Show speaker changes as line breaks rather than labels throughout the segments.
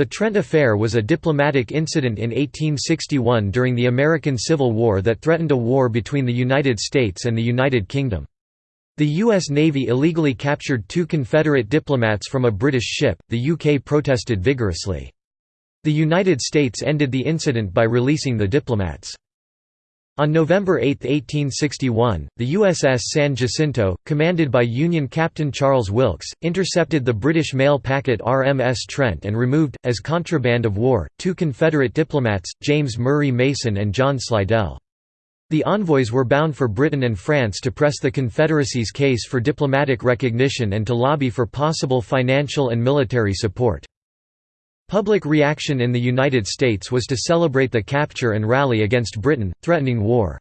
The Trent Affair was a diplomatic incident in 1861 during the American Civil War that threatened a war between the United States and the United Kingdom. The U.S. Navy illegally captured two Confederate diplomats from a British ship, the UK protested vigorously. The United States ended the incident by releasing the diplomats. On November 8, 1861, the USS San Jacinto, commanded by Union Captain Charles Wilkes, intercepted the British mail packet RMS Trent and removed, as contraband of war, two Confederate diplomats, James Murray Mason and John Slidell. The envoys were bound for Britain and France to press the Confederacy's case for diplomatic recognition and to lobby for possible financial and military support. Public reaction in the United States was to celebrate the capture and rally against Britain, threatening war.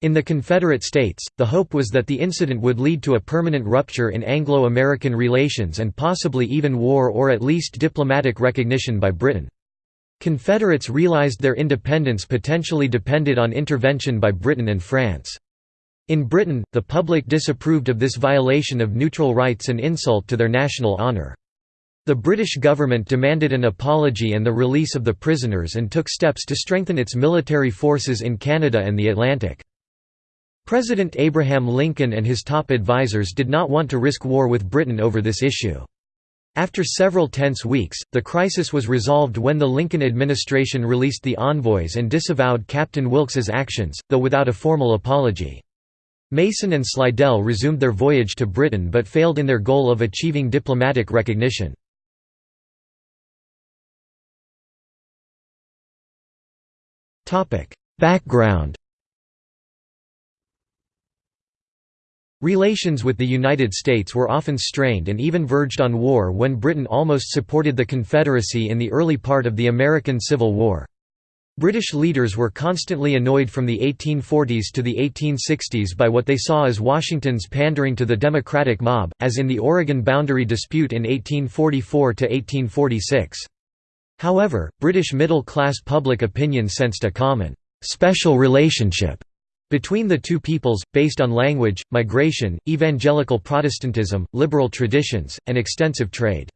In the Confederate States, the hope was that the incident would lead to a permanent rupture in Anglo-American relations and possibly even war or at least diplomatic recognition by Britain. Confederates realized their independence potentially depended on intervention by Britain and France. In Britain, the public disapproved of this violation of neutral rights and insult to their national honour. The British government demanded an apology and the release of the prisoners and took steps to strengthen its military forces in Canada and the Atlantic. President Abraham Lincoln and his top advisers did not want to risk war with Britain over this issue. After several tense weeks, the crisis was resolved when the Lincoln administration released the envoys and disavowed Captain Wilkes's actions, though without a formal apology. Mason and Slidell resumed their voyage to Britain but failed in their goal of achieving diplomatic recognition. Background Relations with the United States were often strained and even verged on war when Britain almost supported the Confederacy in the early part of the American Civil War. British leaders were constantly annoyed from the 1840s to the 1860s by what they saw as Washington's pandering to the Democratic mob, as in the Oregon boundary dispute in 1844–1846. However, British middle-class public opinion sensed a common, special relationship between the two peoples, based on language, migration, evangelical Protestantism, liberal traditions, and extensive trade.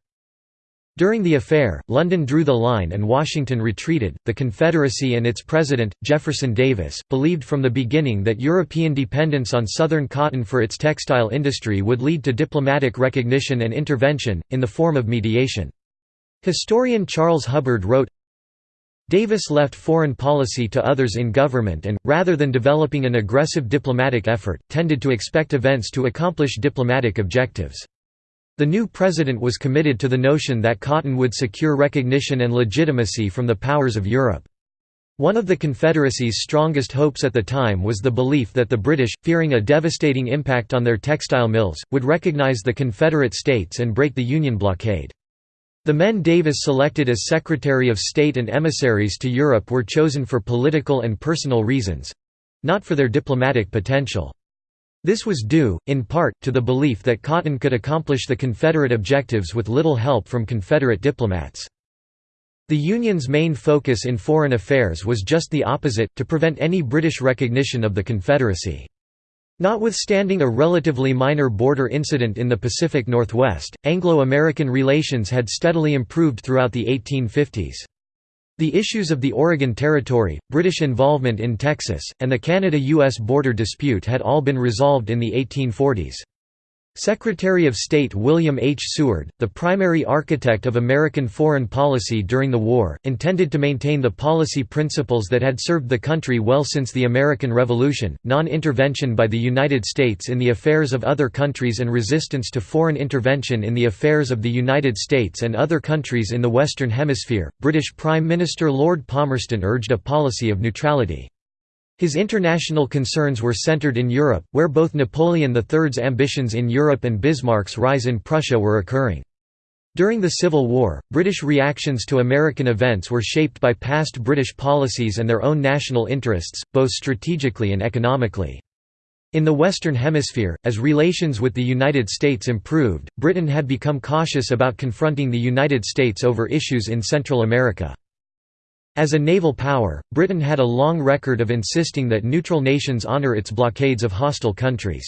During the affair, London drew the line and Washington retreated. The Confederacy and its president, Jefferson Davis, believed from the beginning that European dependence on Southern cotton for its textile industry would lead to diplomatic recognition and intervention, in the form of mediation. Historian Charles Hubbard wrote, Davis left foreign policy to others in government and, rather than developing an aggressive diplomatic effort, tended to expect events to accomplish diplomatic objectives. The new president was committed to the notion that cotton would secure recognition and legitimacy from the powers of Europe. One of the Confederacy's strongest hopes at the time was the belief that the British, fearing a devastating impact on their textile mills, would recognize the Confederate States and break the Union blockade. The men Davis selected as Secretary of State and emissaries to Europe were chosen for political and personal reasons—not for their diplomatic potential. This was due, in part, to the belief that Cotton could accomplish the Confederate objectives with little help from Confederate diplomats. The Union's main focus in foreign affairs was just the opposite, to prevent any British recognition of the Confederacy. Notwithstanding a relatively minor border incident in the Pacific Northwest, Anglo-American relations had steadily improved throughout the 1850s. The issues of the Oregon Territory, British involvement in Texas, and the Canada–U.S. border dispute had all been resolved in the 1840s. Secretary of State William H. Seward, the primary architect of American foreign policy during the war, intended to maintain the policy principles that had served the country well since the American Revolution, non-intervention by the United States in the affairs of other countries and resistance to foreign intervention in the affairs of the United States and other countries in the Western Hemisphere. British Prime Minister Lord Palmerston urged a policy of neutrality. His international concerns were centered in Europe, where both Napoleon III's ambitions in Europe and Bismarck's rise in Prussia were occurring. During the Civil War, British reactions to American events were shaped by past British policies and their own national interests, both strategically and economically. In the Western Hemisphere, as relations with the United States improved, Britain had become cautious about confronting the United States over issues in Central America. As a naval power, Britain had a long record of insisting that neutral nations honour its blockades of hostile countries.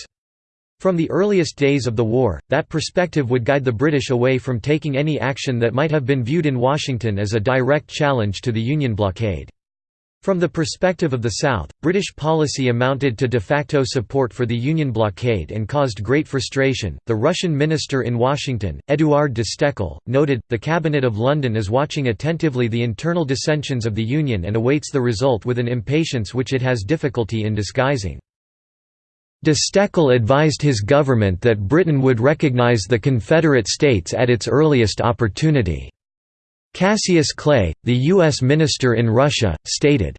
From the earliest days of the war, that perspective would guide the British away from taking any action that might have been viewed in Washington as a direct challenge to the Union blockade. From the perspective of the South, British policy amounted to de facto support for the Union blockade and caused great frustration. The Russian minister in Washington, Eduard de Stoeckl, noted The Cabinet of London is watching attentively the internal dissensions of the Union and awaits the result with an impatience which it has difficulty in disguising. De Stoeckl advised his government that Britain would recognise the Confederate States at its earliest opportunity. Cassius Clay, the U.S. minister in Russia, stated,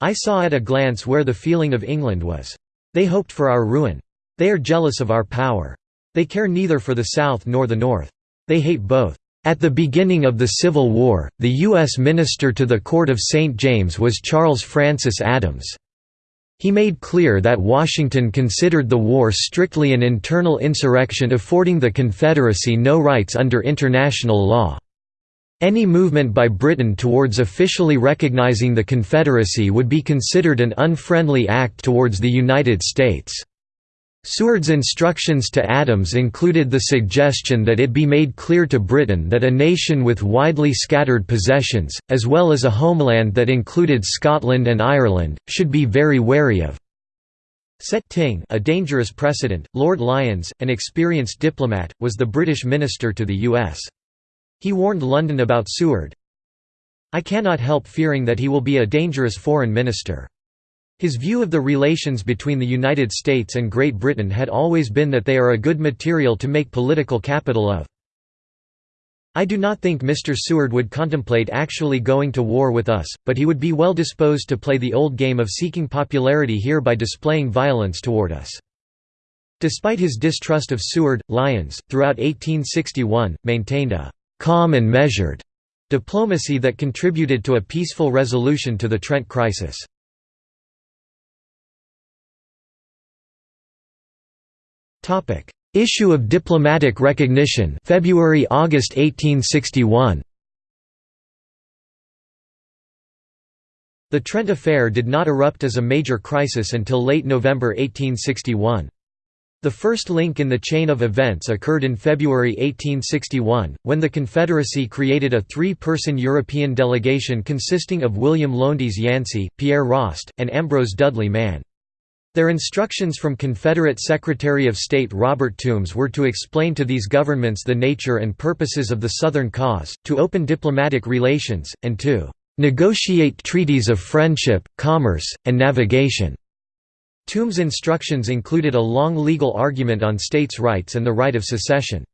I saw at a glance where the feeling of England was. They hoped for our ruin. They are jealous of our power. They care neither for the South nor the North. They hate both. At the beginning of the Civil War, the U.S. minister to the Court of St. James was Charles Francis Adams. He made clear that Washington considered the war strictly an internal insurrection affording the Confederacy no rights under international law. Any movement by Britain towards officially recognizing the Confederacy would be considered an unfriendly act towards the United States. Seward's instructions to Adams included the suggestion that it be made clear to Britain that a nation with widely scattered possessions, as well as a homeland that included Scotland and Ireland, should be very wary of setting a dangerous precedent. Lord Lyons, an experienced diplomat, was the British minister to the U.S. He warned London about Seward. I cannot help fearing that he will be a dangerous foreign minister. His view of the relations between the United States and Great Britain had always been that they are a good material to make political capital of. I do not think Mr. Seward would contemplate actually going to war with us, but he would be well disposed to play the old game of seeking popularity here by displaying violence toward us. Despite his distrust of Seward, Lyons, throughout 1861, maintained a «calm and measured» diplomacy that contributed to a peaceful resolution to the Trent crisis. Topic: Issue of diplomatic recognition, February-August 1861. The Trent Affair did not erupt as a major crisis until late November 1861. The first link in the chain of events occurred in February 1861, when the Confederacy created a three-person European delegation consisting of William Lowndes Yancey, Pierre Rost, and Ambrose Dudley Mann. Their instructions from Confederate Secretary of State Robert Toombs were to explain to these governments the nature and purposes of the Southern cause, to open diplomatic relations, and to "...negotiate treaties of friendship, commerce, and navigation." Toombs' instructions included a long legal argument on states' rights and the right of secession.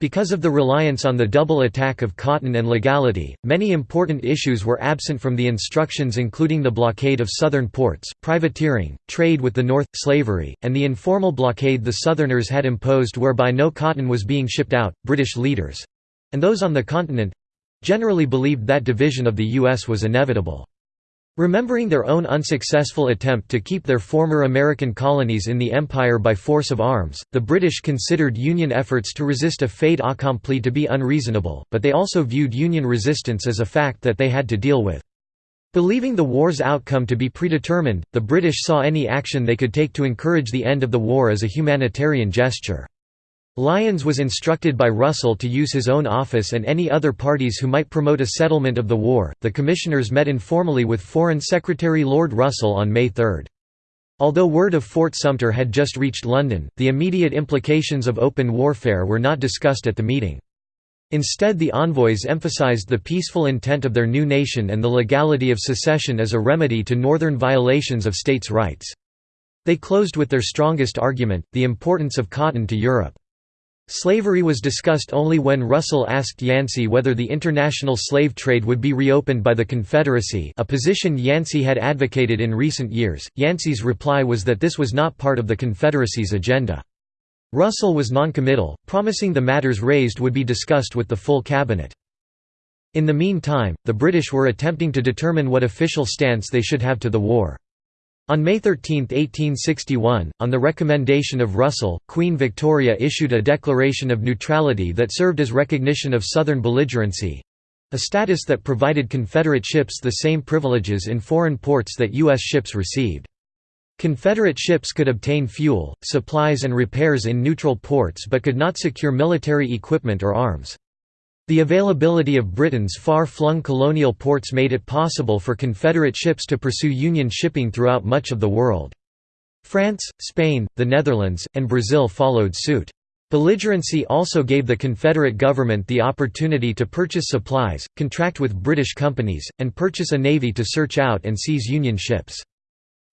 Because of the reliance on the double attack of cotton and legality, many important issues were absent from the instructions including the blockade of southern ports, privateering, trade with the North, slavery, and the informal blockade the Southerners had imposed whereby no cotton was being shipped out. British leaders—and those on the continent—generally believed that division of the U.S. was inevitable. Remembering their own unsuccessful attempt to keep their former American colonies in the Empire by force of arms, the British considered Union efforts to resist a fait accompli to be unreasonable, but they also viewed Union resistance as a fact that they had to deal with. Believing the war's outcome to be predetermined, the British saw any action they could take to encourage the end of the war as a humanitarian gesture. Lyons was instructed by Russell to use his own office and any other parties who might promote a settlement of the war. The commissioners met informally with Foreign Secretary Lord Russell on May 3. Although word of Fort Sumter had just reached London, the immediate implications of open warfare were not discussed at the meeting. Instead the envoys emphasized the peaceful intent of their new nation and the legality of secession as a remedy to northern violations of states' rights. They closed with their strongest argument, the importance of cotton to Europe. Slavery was discussed only when Russell asked Yancey whether the international slave trade would be reopened by the Confederacy a position Yancey had advocated in recent years. Yancey's reply was that this was not part of the Confederacy's agenda. Russell was noncommittal, promising the matters raised would be discussed with the full cabinet. In the meantime, the British were attempting to determine what official stance they should have to the war. On May 13, 1861, on the recommendation of Russell, Queen Victoria issued a declaration of neutrality that served as recognition of Southern belligerency—a status that provided Confederate ships the same privileges in foreign ports that U.S. ships received. Confederate ships could obtain fuel, supplies and repairs in neutral ports but could not secure military equipment or arms. The availability of Britain's far-flung colonial ports made it possible for Confederate ships to pursue Union shipping throughout much of the world. France, Spain, the Netherlands, and Brazil followed suit. Belligerency also gave the Confederate government the opportunity to purchase supplies, contract with British companies, and purchase a navy to search out and seize Union ships.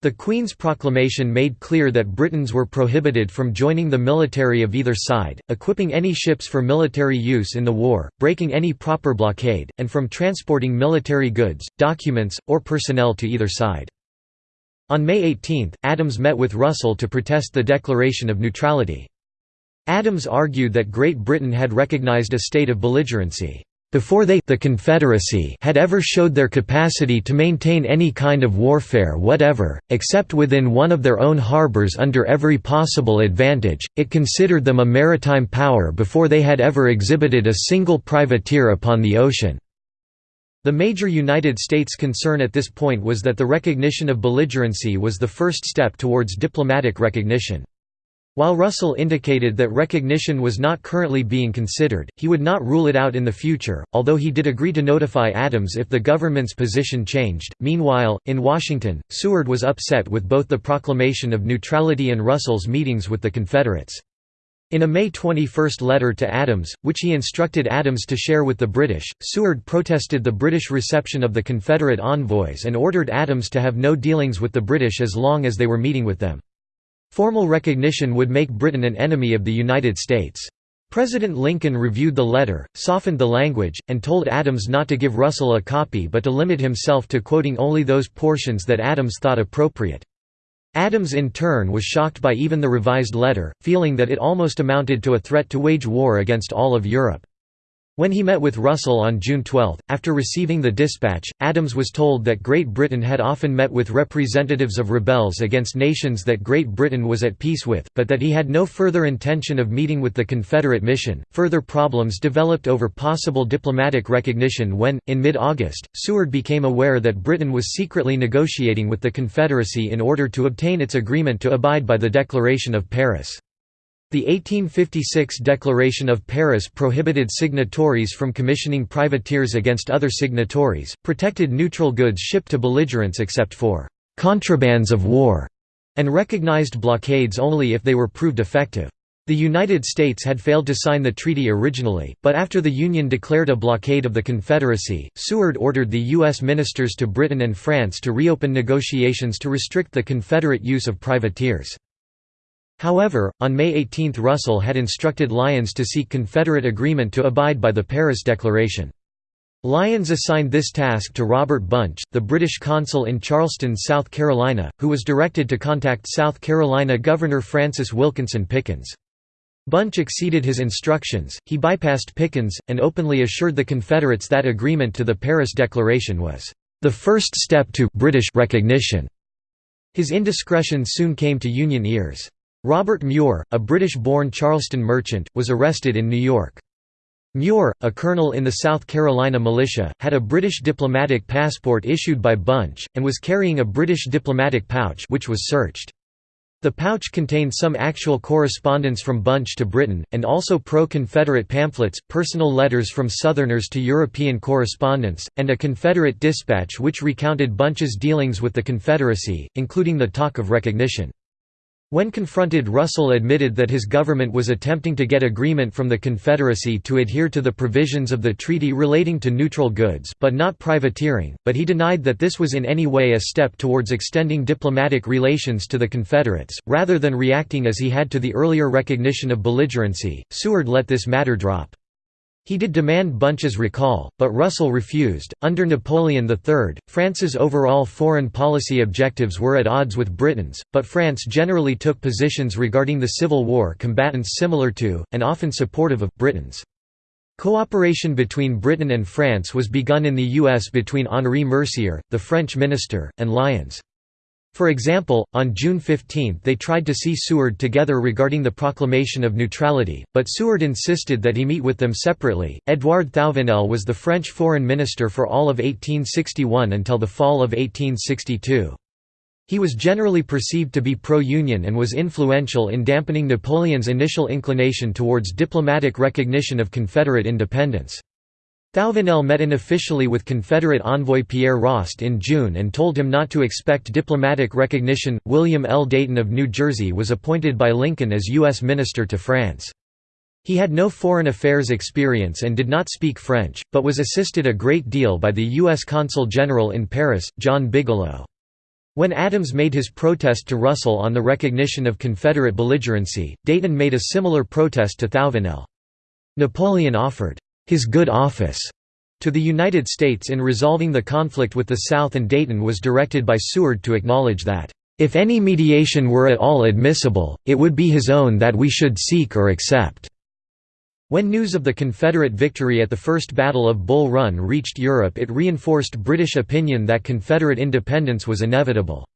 The Queen's proclamation made clear that Britons were prohibited from joining the military of either side, equipping any ships for military use in the war, breaking any proper blockade, and from transporting military goods, documents, or personnel to either side. On May 18, Adams met with Russell to protest the declaration of neutrality. Adams argued that Great Britain had recognized a state of belligerency before they the Confederacy had ever showed their capacity to maintain any kind of warfare whatever, except within one of their own harbors under every possible advantage, it considered them a maritime power before they had ever exhibited a single privateer upon the ocean. The major United States concern at this point was that the recognition of belligerency was the first step towards diplomatic recognition. While Russell indicated that recognition was not currently being considered, he would not rule it out in the future, although he did agree to notify Adams if the government's position changed. Meanwhile, in Washington, Seward was upset with both the proclamation of neutrality and Russell's meetings with the Confederates. In a May 21 letter to Adams, which he instructed Adams to share with the British, Seward protested the British reception of the Confederate envoys and ordered Adams to have no dealings with the British as long as they were meeting with them. Formal recognition would make Britain an enemy of the United States. President Lincoln reviewed the letter, softened the language, and told Adams not to give Russell a copy but to limit himself to quoting only those portions that Adams thought appropriate. Adams in turn was shocked by even the revised letter, feeling that it almost amounted to a threat to wage war against all of Europe. When he met with Russell on June 12, after receiving the dispatch, Adams was told that Great Britain had often met with representatives of rebels against nations that Great Britain was at peace with, but that he had no further intention of meeting with the Confederate mission. Further problems developed over possible diplomatic recognition when, in mid August, Seward became aware that Britain was secretly negotiating with the Confederacy in order to obtain its agreement to abide by the Declaration of Paris. The 1856 Declaration of Paris prohibited signatories from commissioning privateers against other signatories, protected neutral goods shipped to belligerents except for «contrabands of war», and recognized blockades only if they were proved effective. The United States had failed to sign the treaty originally, but after the Union declared a blockade of the Confederacy, Seward ordered the U.S. ministers to Britain and France to reopen negotiations to restrict the Confederate use of privateers. However, on May 18 Russell had instructed Lyons to seek Confederate agreement to abide by the Paris Declaration. Lyons assigned this task to Robert Bunch, the British consul in Charleston, South Carolina, who was directed to contact South Carolina Governor Francis Wilkinson Pickens. Bunch exceeded his instructions, he bypassed Pickens, and openly assured the Confederates that agreement to the Paris Declaration was, "...the first step to British recognition." His indiscretions soon came to Union ears. Robert Mure, a British-born Charleston merchant, was arrested in New York. Mure, a colonel in the South Carolina militia, had a British diplomatic passport issued by Bunch, and was carrying a British diplomatic pouch which was searched. The pouch contained some actual correspondence from Bunch to Britain, and also pro-Confederate pamphlets, personal letters from Southerners to European correspondents, and a Confederate dispatch which recounted Bunch's dealings with the Confederacy, including the talk of recognition. When confronted Russell admitted that his government was attempting to get agreement from the Confederacy to adhere to the provisions of the treaty relating to neutral goods but not privateering, but he denied that this was in any way a step towards extending diplomatic relations to the Confederates, rather than reacting as he had to the earlier recognition of belligerency, Seward let this matter drop. He did demand Bunch's recall, but Russell refused. Under Napoleon III, France's overall foreign policy objectives were at odds with Britain's, but France generally took positions regarding the Civil War combatants similar to, and often supportive of, Britain's. Cooperation between Britain and France was begun in the U.S. between Henri Mercier, the French minister, and Lyons. For example, on June 15 they tried to see Seward together regarding the proclamation of neutrality, but Seward insisted that he meet with them separately. Edouard Thouvenel was the French foreign minister for all of 1861 until the fall of 1862. He was generally perceived to be pro-Union and was influential in dampening Napoleon's initial inclination towards diplomatic recognition of Confederate independence. Thouvenel met unofficially with Confederate envoy Pierre Rost in June and told him not to expect diplomatic recognition. William L. Dayton of New Jersey was appointed by Lincoln as U.S. Minister to France. He had no foreign affairs experience and did not speak French, but was assisted a great deal by the U.S. Consul General in Paris, John Bigelow. When Adams made his protest to Russell on the recognition of Confederate belligerency, Dayton made a similar protest to Thouvenel. Napoleon offered his good office to the United States in resolving the conflict with the South and Dayton was directed by Seward to acknowledge that, "...if any mediation were at all admissible, it would be his own that we should seek or accept." When news of the Confederate victory at the First Battle of Bull Run reached Europe it reinforced British opinion that Confederate independence was inevitable.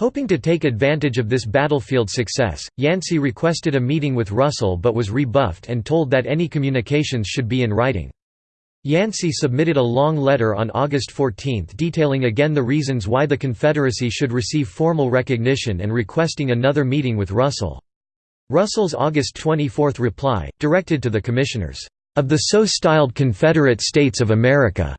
Hoping to take advantage of this battlefield success, Yancey requested a meeting with Russell but was rebuffed and told that any communications should be in writing. Yancey submitted a long letter on August 14 detailing again the reasons why the Confederacy should receive formal recognition and requesting another meeting with Russell. Russell's August 24 reply, directed to the commissioners, "...of the so-styled Confederate States of America,"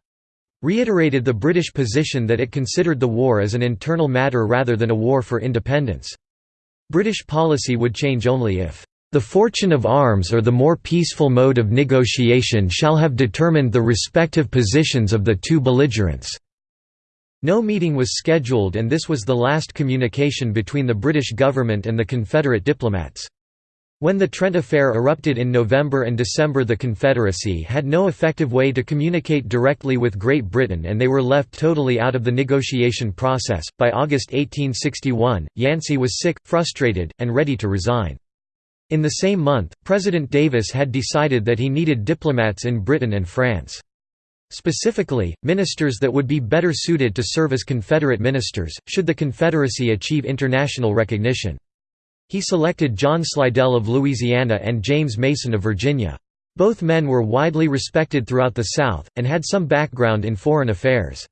reiterated the British position that it considered the war as an internal matter rather than a war for independence. British policy would change only if the fortune of arms or the more peaceful mode of negotiation shall have determined the respective positions of the two belligerents." No meeting was scheduled and this was the last communication between the British government and the Confederate diplomats. When the Trent Affair erupted in November and December the Confederacy had no effective way to communicate directly with Great Britain and they were left totally out of the negotiation process. By August 1861, Yancey was sick, frustrated, and ready to resign. In the same month, President Davis had decided that he needed diplomats in Britain and France. Specifically, ministers that would be better suited to serve as Confederate ministers, should the Confederacy achieve international recognition. He selected John Slidell of Louisiana and James Mason of Virginia. Both men were widely respected throughout the South, and had some background in foreign affairs.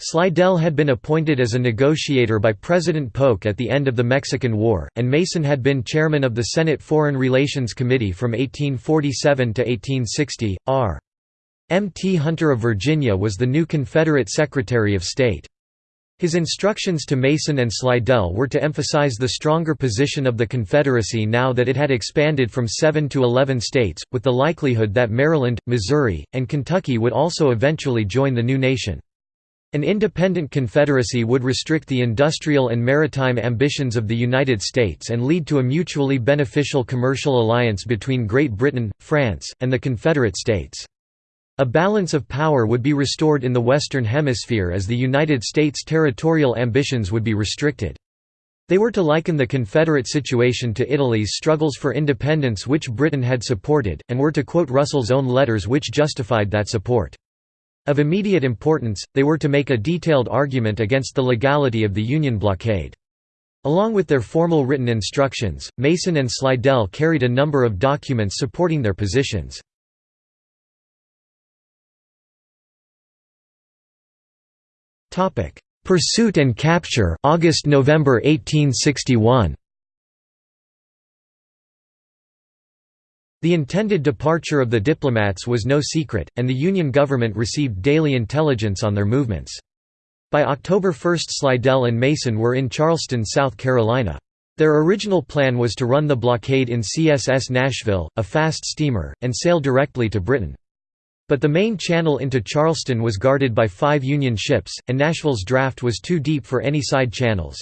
Slidell had been appointed as a negotiator by President Polk at the end of the Mexican War, and Mason had been chairman of the Senate Foreign Relations Committee from 1847 to 1860. R. M. T. Hunter of Virginia was the new Confederate Secretary of State. His instructions to Mason and Slidell were to emphasize the stronger position of the Confederacy now that it had expanded from seven to eleven states, with the likelihood that Maryland, Missouri, and Kentucky would also eventually join the new nation. An independent confederacy would restrict the industrial and maritime ambitions of the United States and lead to a mutually beneficial commercial alliance between Great Britain, France, and the Confederate States. A balance of power would be restored in the Western Hemisphere as the United States' territorial ambitions would be restricted. They were to liken the Confederate situation to Italy's struggles for independence which Britain had supported, and were to quote Russell's own letters which justified that support. Of immediate importance, they were to make a detailed argument against the legality of the Union blockade. Along with their formal written instructions, Mason and Slidell carried a number of documents supporting their positions. Pursuit and capture August–November 1861. The intended departure of the diplomats was no secret, and the Union government received daily intelligence on their movements. By October 1 Slidell and Mason were in Charleston, South Carolina. Their original plan was to run the blockade in CSS Nashville, a fast steamer, and sail directly to Britain. But the main channel into Charleston was guarded by five Union ships, and Nashville's draft was too deep for any side channels.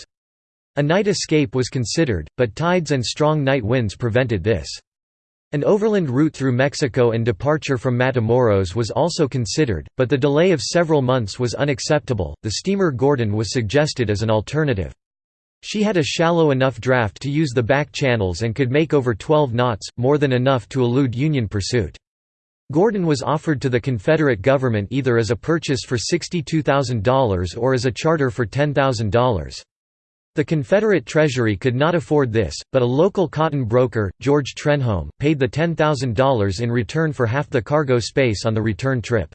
A night escape was considered, but tides and strong night winds prevented this. An overland route through Mexico and departure from Matamoros was also considered, but the delay of several months was unacceptable. The steamer Gordon was suggested as an alternative. She had a shallow enough draft to use the back channels and could make over 12 knots, more than enough to elude Union pursuit. Gordon was offered to the Confederate government either as a purchase for $62,000 or as a charter for $10,000. The Confederate Treasury could not afford this, but a local cotton broker, George Trenholm, paid the $10,000 in return for half the cargo space on the return trip.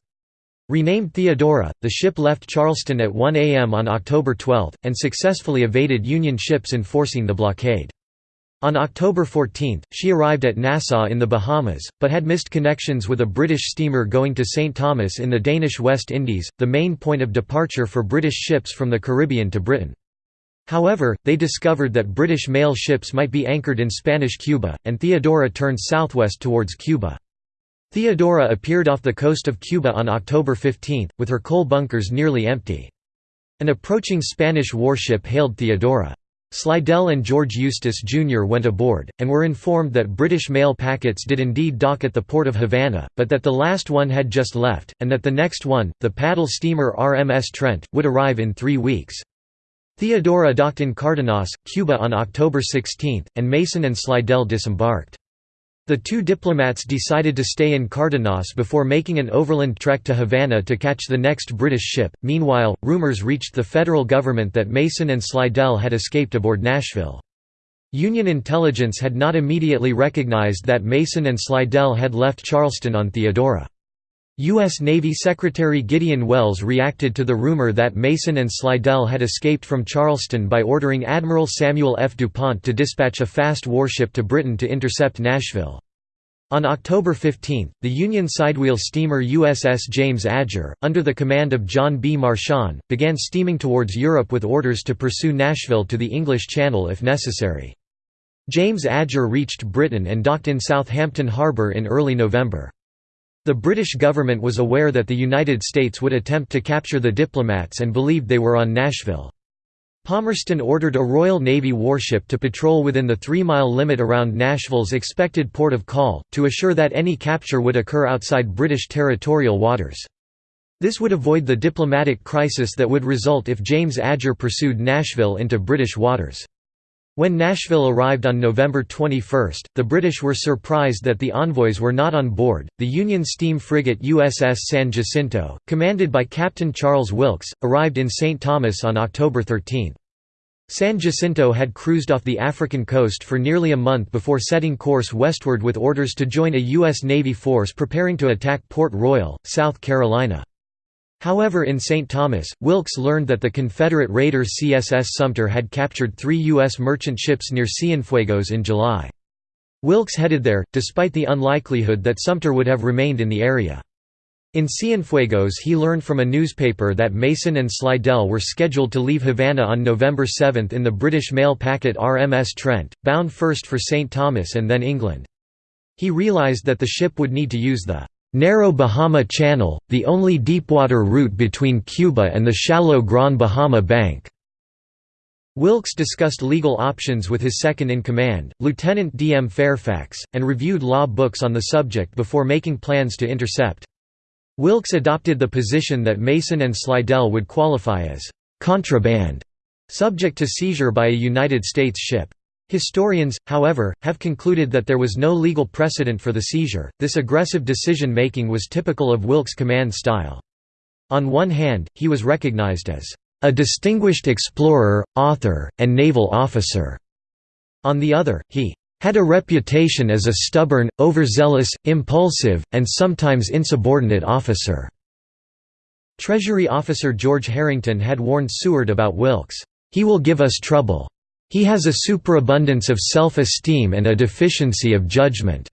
Renamed Theodora, the ship left Charleston at 1 a.m. on October 12, and successfully evaded Union ships enforcing the blockade. On October 14, she arrived at Nassau in the Bahamas, but had missed connections with a British steamer going to St. Thomas in the Danish West Indies, the main point of departure for British ships from the Caribbean to Britain. However, they discovered that British mail ships might be anchored in Spanish Cuba, and Theodora turned southwest towards Cuba. Theodora appeared off the coast of Cuba on October 15, with her coal bunkers nearly empty. An approaching Spanish warship hailed Theodora. Slidell and George Eustis Jr. went aboard, and were informed that British mail packets did indeed dock at the port of Havana, but that the last one had just left, and that the next one, the paddle steamer RMS Trent, would arrive in three weeks. Theodora docked in Cardenas, Cuba on October 16, and Mason and Slidell disembarked. The two diplomats decided to stay in Cardenas before making an overland trek to Havana to catch the next British ship. Meanwhile, rumors reached the federal government that Mason and Slidell had escaped aboard Nashville. Union intelligence had not immediately recognized that Mason and Slidell had left Charleston on Theodora. U.S. Navy Secretary Gideon Welles reacted to the rumor that Mason and Slidell had escaped from Charleston by ordering Admiral Samuel F. DuPont to dispatch a fast warship to Britain to intercept Nashville. On October 15, the Union sidewheel steamer USS James Adger, under the command of John B. Marchand, began steaming towards Europe with orders to pursue Nashville to the English Channel if necessary. James Adger reached Britain and docked in Southampton Harbour in early November. The British government was aware that the United States would attempt to capture the diplomats and believed they were on Nashville. Palmerston ordered a Royal Navy warship to patrol within the three-mile limit around Nashville's expected port of call, to assure that any capture would occur outside British territorial waters. This would avoid the diplomatic crisis that would result if James Adger pursued Nashville into British waters. When Nashville arrived on November 21, the British were surprised that the envoys were not on board. The Union steam frigate USS San Jacinto, commanded by Captain Charles Wilkes, arrived in St. Thomas on October 13. San Jacinto had cruised off the African coast for nearly a month before setting course westward with orders to join a U.S. Navy force preparing to attack Port Royal, South Carolina. However in St. Thomas, Wilkes learned that the Confederate raider CSS Sumter had captured three U.S. merchant ships near Cienfuegos in July. Wilkes headed there, despite the unlikelihood that Sumter would have remained in the area. In Cienfuegos he learned from a newspaper that Mason and Slidell were scheduled to leave Havana on November 7 in the British mail packet RMS Trent, bound first for St. Thomas and then England. He realized that the ship would need to use the Narrow Bahama Channel, the only deepwater route between Cuba and the shallow Gran Bahama Bank. Wilkes discussed legal options with his second-in-command, Lieutenant D. M. Fairfax, and reviewed law books on the subject before making plans to intercept. Wilkes adopted the position that Mason and Slidell would qualify as «contraband», subject to seizure by a United States ship. Historians, however, have concluded that there was no legal precedent for the seizure. This aggressive decision making was typical of Wilkes' command style. On one hand, he was recognized as a distinguished explorer, author, and naval officer. On the other, he had a reputation as a stubborn, overzealous, impulsive, and sometimes insubordinate officer. Treasury officer George Harrington had warned Seward about Wilkes, "He will give us trouble." He has a superabundance of self-esteem and a deficiency of judgment.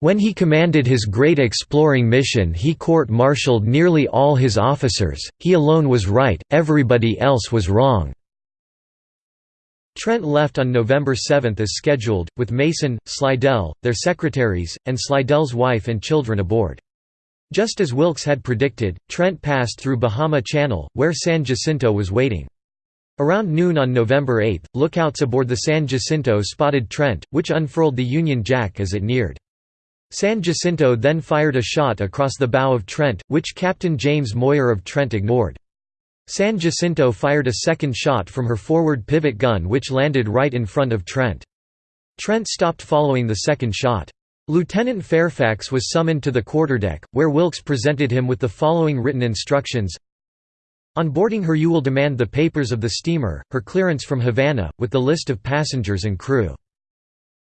When he commanded his great exploring mission he court-martialed nearly all his officers, he alone was right, everybody else was wrong. Trent left on November 7 as scheduled, with Mason, Slidell, their secretaries, and Slidell's wife and children aboard. Just as Wilkes had predicted, Trent passed through Bahama Channel, where San Jacinto was waiting. Around noon on November 8, lookouts aboard the San Jacinto spotted Trent, which unfurled the Union Jack as it neared. San Jacinto then fired a shot across the bow of Trent, which Captain James Moir of Trent ignored. San Jacinto fired a second shot from her forward pivot gun which landed right in front of Trent. Trent stopped following the second shot. Lieutenant Fairfax was summoned to the quarterdeck, where Wilkes presented him with the following written instructions on boarding her you will demand the papers of the steamer, her clearance from Havana, with the list of passengers and crew.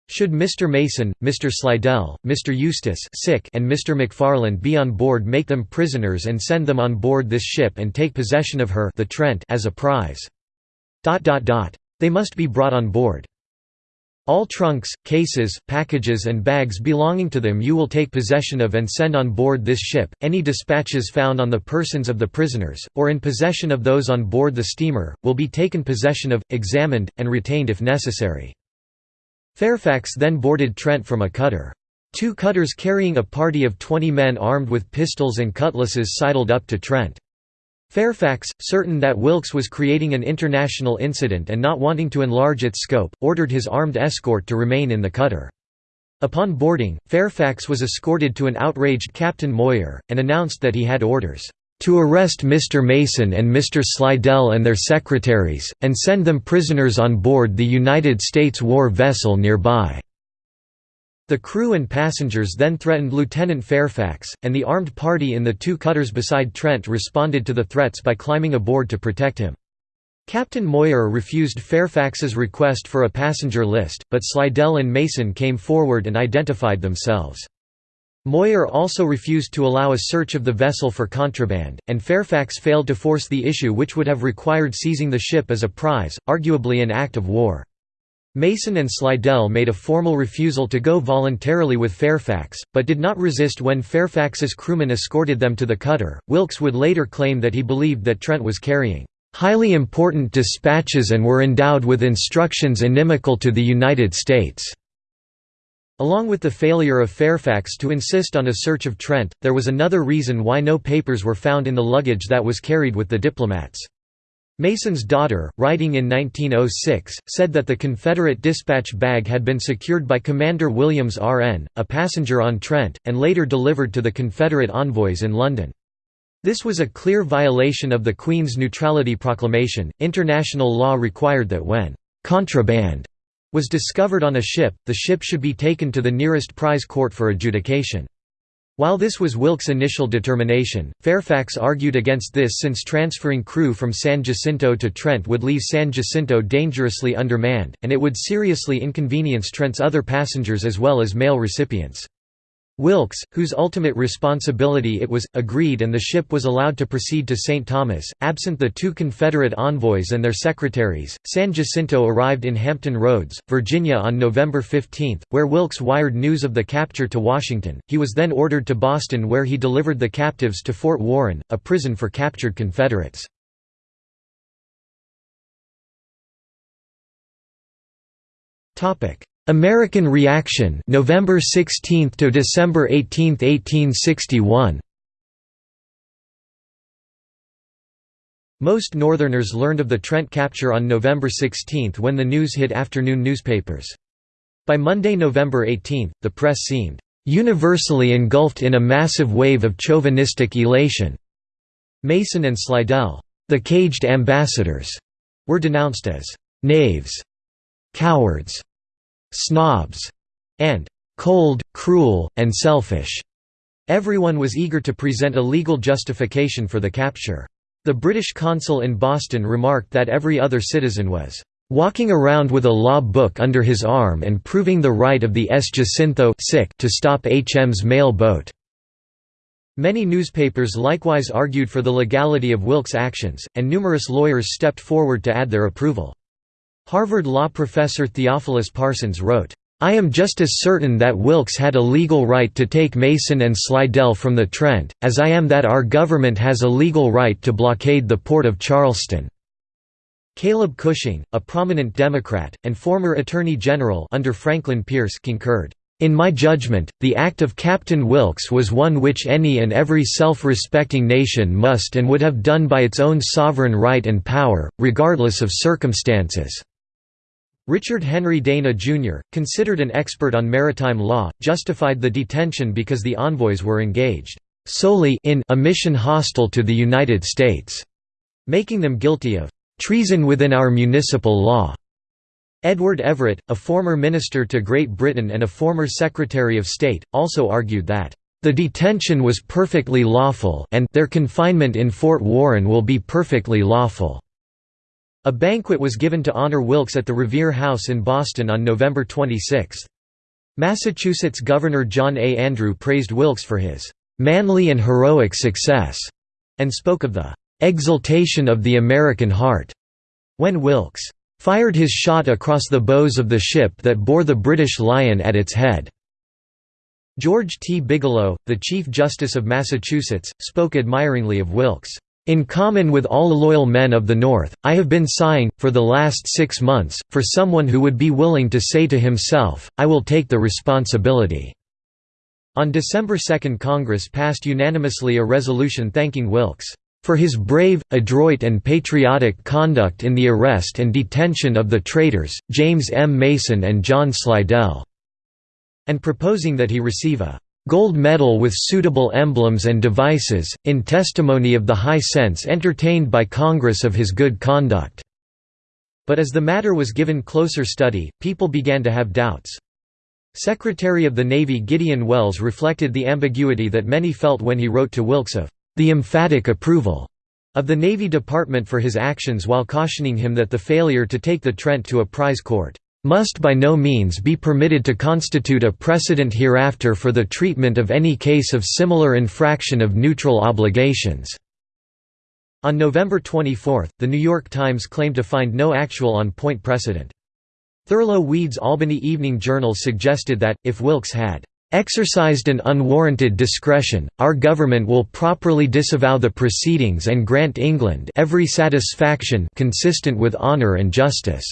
Should Mr. Mason, Mr. Slidell, Mr. Eustis sick and Mr. McFarland be on board make them prisoners and send them on board this ship and take possession of her the Trent as a prize. They must be brought on board. All trunks, cases, packages and bags belonging to them you will take possession of and send on board this ship, any dispatches found on the persons of the prisoners, or in possession of those on board the steamer, will be taken possession of, examined, and retained if necessary. Fairfax then boarded Trent from a cutter. Two cutters carrying a party of 20 men armed with pistols and cutlasses sidled up to Trent. Fairfax, certain that Wilkes was creating an international incident and not wanting to enlarge its scope, ordered his armed escort to remain in the cutter. Upon boarding, Fairfax was escorted to an outraged Captain Moir, and announced that he had orders to arrest Mr. Mason and Mr. Slidell and their secretaries, and send them prisoners on board the United States war vessel nearby." The crew and passengers then threatened Lieutenant Fairfax, and the armed party in the two cutters beside Trent responded to the threats by climbing aboard to protect him. Captain Moir refused Fairfax's request for a passenger list, but Slidell and Mason came forward and identified themselves. Moir also refused to allow a search of the vessel for contraband, and Fairfax failed to force the issue which would have required seizing the ship as a prize, arguably an act of war. Mason and Slidell made a formal refusal to go voluntarily with Fairfax, but did not resist when Fairfax's crewmen escorted them to the cutter. Wilkes would later claim that he believed that Trent was carrying highly important dispatches and were endowed with instructions inimical to the United States. Along with the failure of Fairfax to insist on a search of Trent, there was another reason why no papers were found in the luggage that was carried with the diplomats. Mason's daughter, writing in 1906, said that the Confederate dispatch bag had been secured by Commander Williams R.N., a passenger on Trent, and later delivered to the Confederate envoys in London. This was a clear violation of the Queen's Neutrality Proclamation. International law required that when contraband was discovered on a ship, the ship should be taken to the nearest prize court for adjudication. While this was Wilkes' initial determination, Fairfax argued against this since transferring crew from San Jacinto to Trent would leave San Jacinto dangerously undermanned, and it would seriously inconvenience Trent's other passengers as well as mail recipients. Wilkes, whose ultimate responsibility it was, agreed and the ship was allowed to proceed to St. Thomas. Absent the two Confederate envoys and their secretaries, San Jacinto arrived in Hampton Roads, Virginia on November 15, where Wilkes wired news of the capture to Washington. He was then ordered to Boston where he delivered the captives to Fort Warren, a prison for captured Confederates. Topic: American Reaction November 16 to December 18, 1861 Most Northerners learned of the Trent capture on November 16 when the news hit afternoon newspapers. By Monday, November 18, the press seemed universally engulfed in a massive wave of chauvinistic elation. Mason and Slidell, the caged ambassadors, were denounced as knaves, cowards, snobs, and cold, cruel, and selfish. Everyone was eager to present a legal justification for the capture. The British consul in Boston remarked that every other citizen was walking around with a law book under his arm and proving the right of the S. Jacinto to stop HM's mail boat. Many newspapers likewise argued for the legality of Wilkes' actions, and numerous lawyers stepped forward to add their approval. Harvard law professor Theophilus Parsons wrote, I am just as certain that Wilkes had a legal right to take Mason and Slidell from the Trent, as I am that our government has a legal right to blockade the port of Charleston." Caleb Cushing, a prominent Democrat, and former Attorney General under Franklin Pierce concurred. In my judgment, the act of Captain Wilkes was one which any and every self-respecting nation must and would have done by its own sovereign right and power, regardless of circumstances. Richard Henry Dana, Jr., considered an expert on maritime law, justified the detention because the envoys were engaged solely in a mission hostile to the United States, making them guilty of treason within our municipal law. Edward Everett, a former minister to Great Britain and a former Secretary of State, also argued that the detention was perfectly lawful and their confinement in Fort Warren will be perfectly lawful. A banquet was given to honor Wilkes at the Revere House in Boston on November 26. Massachusetts Governor John A. Andrew praised Wilkes for his "...manly and heroic success", and spoke of the "...exultation of the American heart." When Wilkes "...fired his shot across the bows of the ship that bore the British Lion at its head." George T. Bigelow, the Chief Justice of Massachusetts, spoke admiringly of Wilkes. In common with all loyal men of the North, I have been sighing, for the last six months, for someone who would be willing to say to himself, I will take the responsibility." On December 2 Congress passed unanimously a resolution thanking Wilkes, "...for his brave, adroit and patriotic conduct in the arrest and detention of the traitors, James M. Mason and John Slidell." and proposing that he receive a gold medal with suitable emblems and devices, in testimony of the high sense entertained by Congress of his good conduct." But as the matter was given closer study, people began to have doubts. Secretary of the Navy Gideon Welles reflected the ambiguity that many felt when he wrote to Wilkes of the emphatic approval of the Navy Department for his actions while cautioning him that the failure to take the Trent to a prize court must by no means be permitted to constitute a precedent hereafter for the treatment of any case of similar infraction of neutral obligations." On November 24, The New York Times claimed to find no actual on-point precedent. Thurlow Weed's Albany Evening Journal suggested that, if Wilkes had exercised an unwarranted discretion, our government will properly disavow the proceedings and grant England every satisfaction consistent with honour and justice."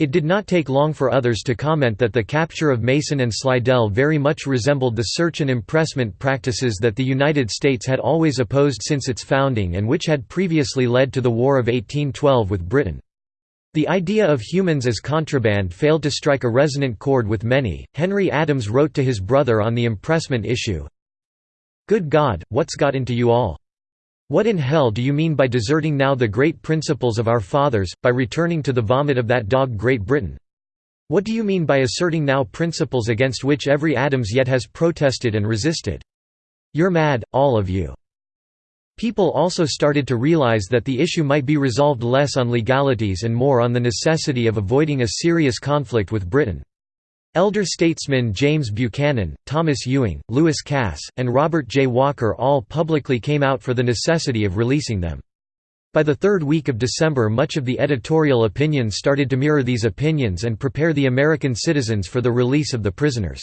It did not take long for others to comment that the capture of Mason and Slidell very much resembled the search and impressment practices that the United States had always opposed since its founding and which had previously led to the War of 1812 with Britain. The idea of humans as contraband failed to strike a resonant chord with many. Henry Adams wrote to his brother on the impressment issue Good God, what's got into you all? What in hell do you mean by deserting now the great principles of our fathers, by returning to the vomit of that dog Great Britain? What do you mean by asserting now principles against which every Adams yet has protested and resisted? You're mad, all of you." People also started to realize that the issue might be resolved less on legalities and more on the necessity of avoiding a serious conflict with Britain. Elder statesmen James Buchanan, Thomas Ewing, Lewis Cass, and Robert J. Walker all publicly came out for the necessity of releasing them. By the third week of December much of the editorial opinion started to mirror these opinions and prepare the American citizens for the release of the prisoners.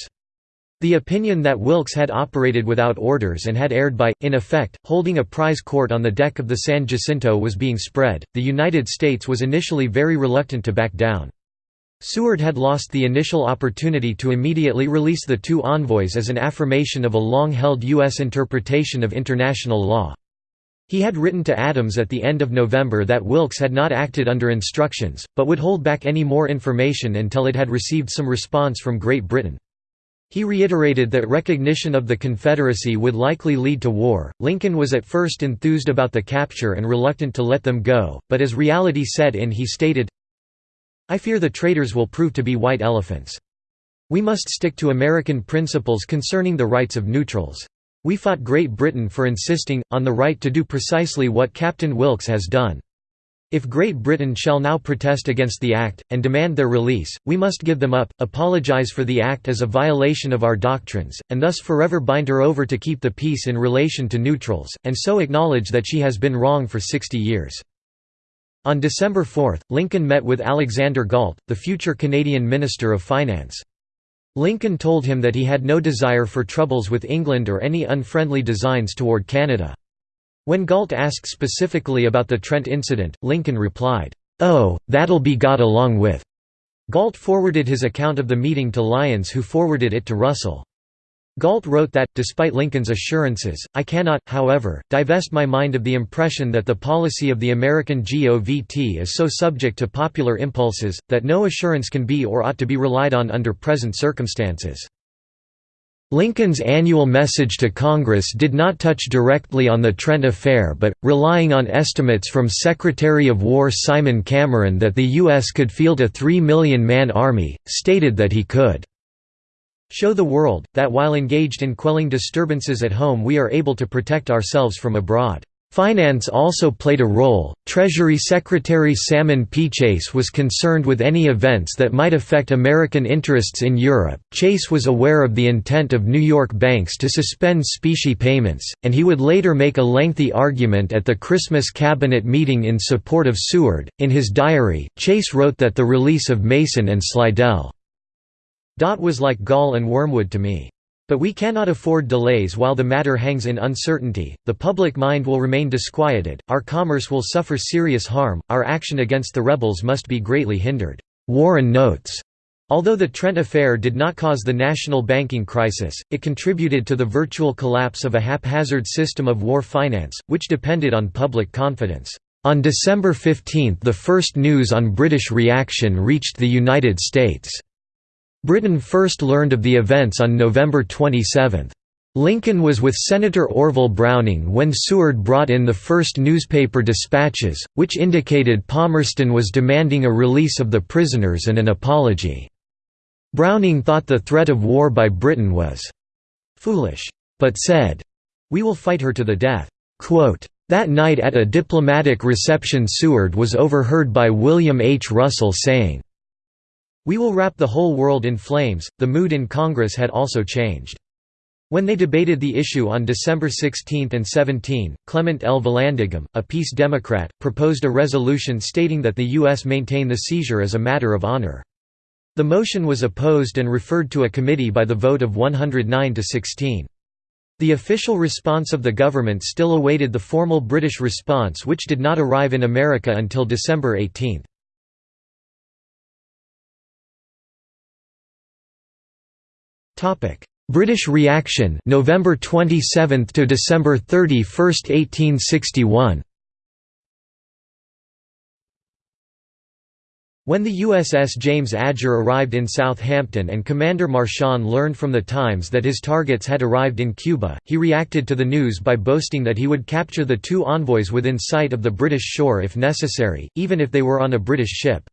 The opinion that Wilkes had operated without orders and had erred by, in effect, holding a prize court on the deck of the San Jacinto was being spread. The United States was initially very reluctant to back down. Seward had lost the initial opportunity to immediately release the two envoys as an affirmation of a long-held U.S. interpretation of international law. He had written to Adams at the end of November that Wilkes had not acted under instructions, but would hold back any more information until it had received some response from Great Britain. He reiterated that recognition of the Confederacy would likely lead to war. Lincoln was at first enthused about the capture and reluctant to let them go, but as reality set in, he stated, I fear the traitors will prove to be white elephants. We must stick to American principles concerning the rights of neutrals. We fought Great Britain for insisting, on the right to do precisely what Captain Wilkes has done. If Great Britain shall now protest against the Act, and demand their release, we must give them up, apologize for the Act as a violation of our doctrines, and thus forever bind her over to keep the peace in relation to neutrals, and so acknowledge that she has been wrong for sixty years. On December 4, Lincoln met with Alexander Galt, the future Canadian Minister of Finance. Lincoln told him that he had no desire for troubles with England or any unfriendly designs toward Canada. When Galt asked specifically about the Trent incident, Lincoln replied, "'Oh, that'll be got along with." Galt forwarded his account of the meeting to Lyons who forwarded it to Russell. Galt wrote that, despite Lincoln's assurances, I cannot, however, divest my mind of the impression that the policy of the American GOVT is so subject to popular impulses, that no assurance can be or ought to be relied on under present circumstances. Lincoln's annual message to Congress did not touch directly on the Trent affair but, relying on estimates from Secretary of War Simon Cameron that the U.S. could field a 3 million man army, stated that he could show the world, that while engaged in quelling disturbances at home we are able to protect ourselves from abroad. Finance also played a role. Treasury Secretary Salmon P. Chase was concerned with any events that might affect American interests in Europe. Chase was aware of the intent of New York banks to suspend specie payments, and he would later make a lengthy argument at the Christmas cabinet meeting in support of Seward. In his diary, Chase wrote that the release of Mason and Slidell was like gall and wormwood to me. But we cannot afford delays while the matter hangs in uncertainty, the public mind will remain disquieted, our commerce will suffer serious harm, our action against the rebels must be greatly hindered." Warren notes. Although the Trent affair did not cause the national banking crisis, it contributed to the virtual collapse of a haphazard system of war finance, which depended on public confidence. On December 15 the first news on British reaction reached the United States. Britain first learned of the events on November 27. Lincoln was with Senator Orville Browning when Seward brought in the first newspaper dispatches, which indicated Palmerston was demanding a release of the prisoners and an apology. Browning thought the threat of war by Britain was «foolish», but said, «We will fight her to the death». Quote, that night at a diplomatic reception Seward was overheard by William H. Russell saying, we will wrap the whole world in flames. The mood in Congress had also changed. When they debated the issue on December 16 and 17, Clement L. Vallandigham, a peace Democrat, proposed a resolution stating that the U.S. maintain the seizure as a matter of honor. The motion was opposed and referred to a committee by the vote of 109 to 16. The official response of the government still awaited the formal British response which did not arrive in America until December 18. British reaction November 27 to December 31, 1861 When the USS James Adger arrived in Southampton and Commander Marchand learned from the Times that his targets had arrived in Cuba, he reacted to the news by boasting that he would capture the two envoys within sight of the British shore if necessary, even if they were on a British ship.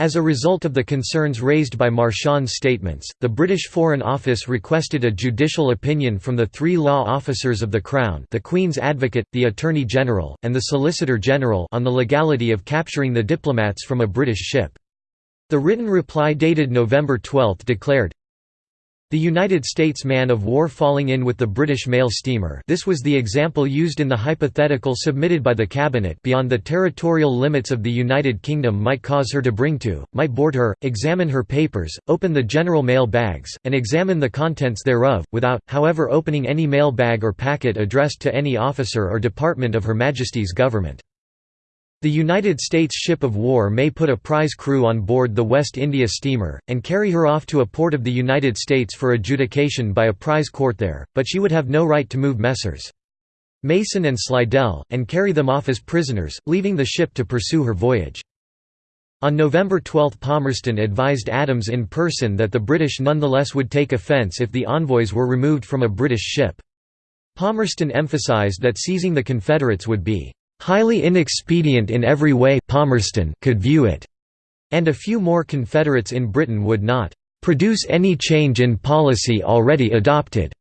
As a result of the concerns raised by Marchand's statements, the British Foreign Office requested a judicial opinion from the three law officers of the Crown the Queen's Advocate, the Attorney General, and the Solicitor General on the legality of capturing the diplomats from a British ship. The written reply dated November 12 declared, the United States man-of-war falling in with the British mail steamer this was the example used in the hypothetical submitted by the Cabinet beyond the territorial limits of the United Kingdom might cause her to bring to, might board her, examine her papers, open the general mail bags, and examine the contents thereof, without, however opening any mail bag or packet addressed to any officer or department of Her Majesty's government. The United States ship of war may put a prize crew on board the West India steamer, and carry her off to a port of the United States for adjudication by a prize court there, but she would have no right to move Messrs. Mason and Slidell, and carry them off as prisoners, leaving the ship to pursue her voyage. On November 12 Palmerston advised Adams in person that the British nonetheless would take offence if the envoys were removed from a British ship. Palmerston emphasised that seizing the Confederates would be highly inexpedient in every way Palmerston could view it, and a few more Confederates in Britain would not produce any change in policy already adopted.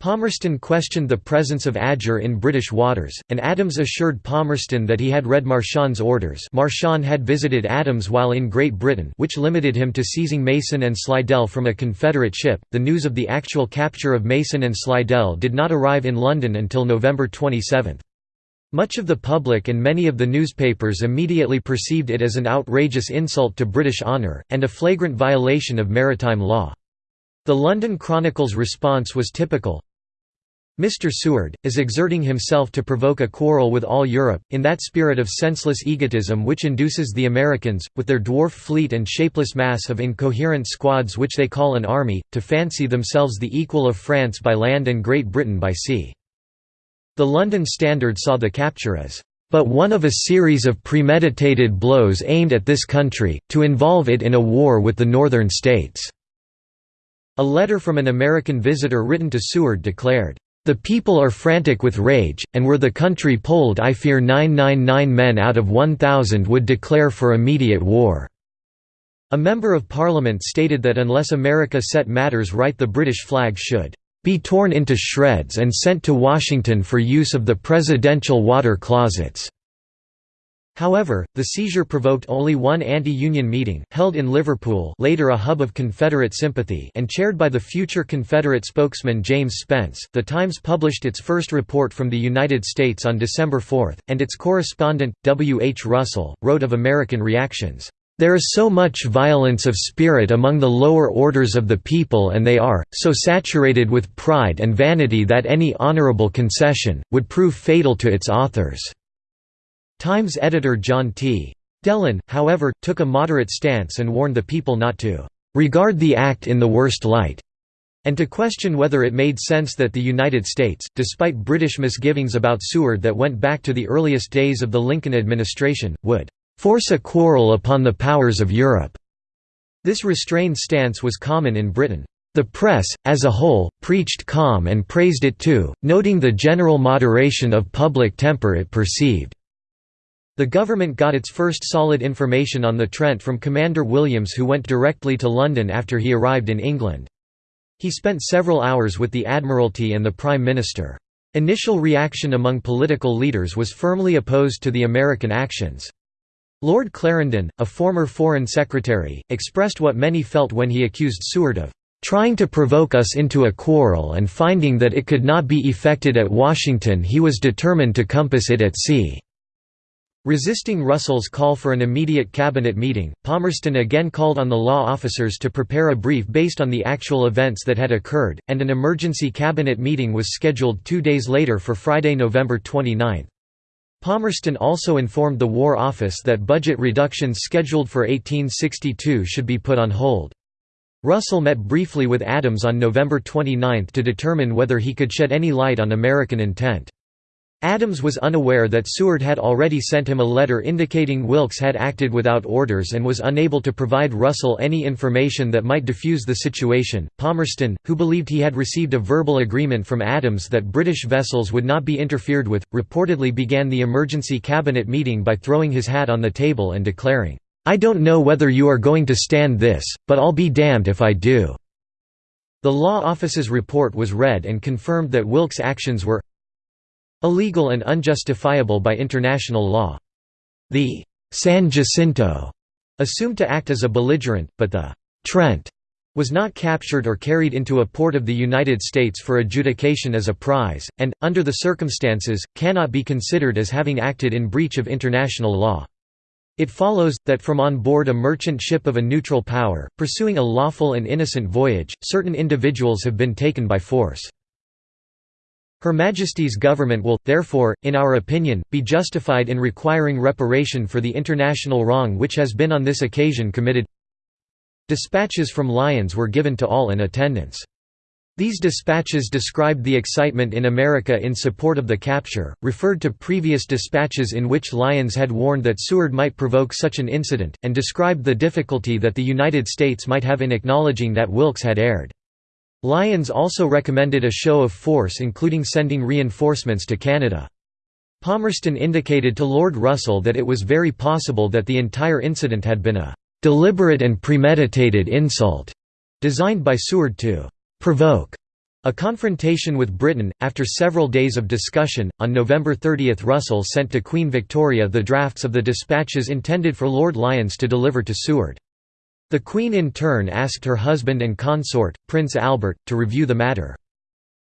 Palmerston questioned the presence of Adger in British waters, and Adams assured Palmerston that he had read Marchand's orders Marchand had visited Adams while in Great Britain which limited him to seizing Mason and Slidell from a Confederate ship. The news of the actual capture of Mason and Slidell did not arrive in London until November 27. Much of the public and many of the newspapers immediately perceived it as an outrageous insult to British honour, and a flagrant violation of maritime law. The London Chronicle's response was typical. Mr. Seward, is exerting himself to provoke a quarrel with all Europe, in that spirit of senseless egotism which induces the Americans, with their dwarf fleet and shapeless mass of incoherent squads which they call an army, to fancy themselves the equal of France by land and Great Britain by sea. The London Standard saw the capture as but one of a series of premeditated blows aimed at this country, to involve it in a war with the Northern states." A letter from an American visitor written to Seward declared, "...the people are frantic with rage, and were the country polled I fear 999 men out of 1,000 would declare for immediate war." A member of Parliament stated that unless America set matters right the British flag should be torn into shreds and sent to Washington for use of the presidential water closets." However, the seizure provoked only one anti-Union meeting, held in Liverpool later a hub of Confederate sympathy and chaired by the future Confederate spokesman James Spence. The Times published its first report from the United States on December 4, and its correspondent, W. H. Russell, wrote of American reactions. There is so much violence of spirit among the lower orders of the people and they are, so saturated with pride and vanity that any honorable concession, would prove fatal to its authors." Times editor John T. Delane, however, took a moderate stance and warned the people not to "...regard the act in the worst light." and to question whether it made sense that the United States, despite British misgivings about Seward that went back to the earliest days of the Lincoln administration, would "...force a quarrel upon the powers of Europe." This restrained stance was common in Britain. The press, as a whole, preached calm and praised it too, noting the general moderation of public temper it perceived. The government got its first solid information on the Trent from Commander Williams who went directly to London after he arrived in England. He spent several hours with the Admiralty and the Prime Minister. Initial reaction among political leaders was firmly opposed to the American actions. Lord Clarendon, a former Foreign Secretary, expressed what many felt when he accused Seward of "...trying to provoke us into a quarrel and finding that it could not be effected at Washington he was determined to compass it at sea." Resisting Russell's call for an immediate cabinet meeting, Palmerston again called on the law officers to prepare a brief based on the actual events that had occurred, and an emergency cabinet meeting was scheduled two days later for Friday, November 29. Palmerston also informed the War Office that budget reductions scheduled for 1862 should be put on hold. Russell met briefly with Adams on November 29 to determine whether he could shed any light on American intent. Adams was unaware that Seward had already sent him a letter indicating Wilkes had acted without orders and was unable to provide Russell any information that might defuse the situation. Palmerston, who believed he had received a verbal agreement from Adams that British vessels would not be interfered with, reportedly began the emergency cabinet meeting by throwing his hat on the table and declaring, I don't know whether you are going to stand this, but I'll be damned if I do. The law office's report was read and confirmed that Wilkes' actions were illegal and unjustifiable by international law. The San Jacinto assumed to act as a belligerent, but the Trent was not captured or carried into a port of the United States for adjudication as a prize, and, under the circumstances, cannot be considered as having acted in breach of international law. It follows, that from on board a merchant ship of a neutral power, pursuing a lawful and innocent voyage, certain individuals have been taken by force. Her Majesty's government will, therefore, in our opinion, be justified in requiring reparation for the international wrong which has been on this occasion committed Dispatches from Lyons were given to all in attendance. These dispatches described the excitement in America in support of the capture, referred to previous dispatches in which Lyons had warned that Seward might provoke such an incident, and described the difficulty that the United States might have in acknowledging that Wilkes had erred. Lyons also recommended a show of force including sending reinforcements to Canada. Palmerston indicated to Lord Russell that it was very possible that the entire incident had been a "...deliberate and premeditated insult," designed by Seward to "...provoke." A confrontation with Britain, after several days of discussion, on November 30 Russell sent to Queen Victoria the drafts of the dispatches intended for Lord Lyons to deliver to Seward. The Queen in turn asked her husband and consort, Prince Albert, to review the matter.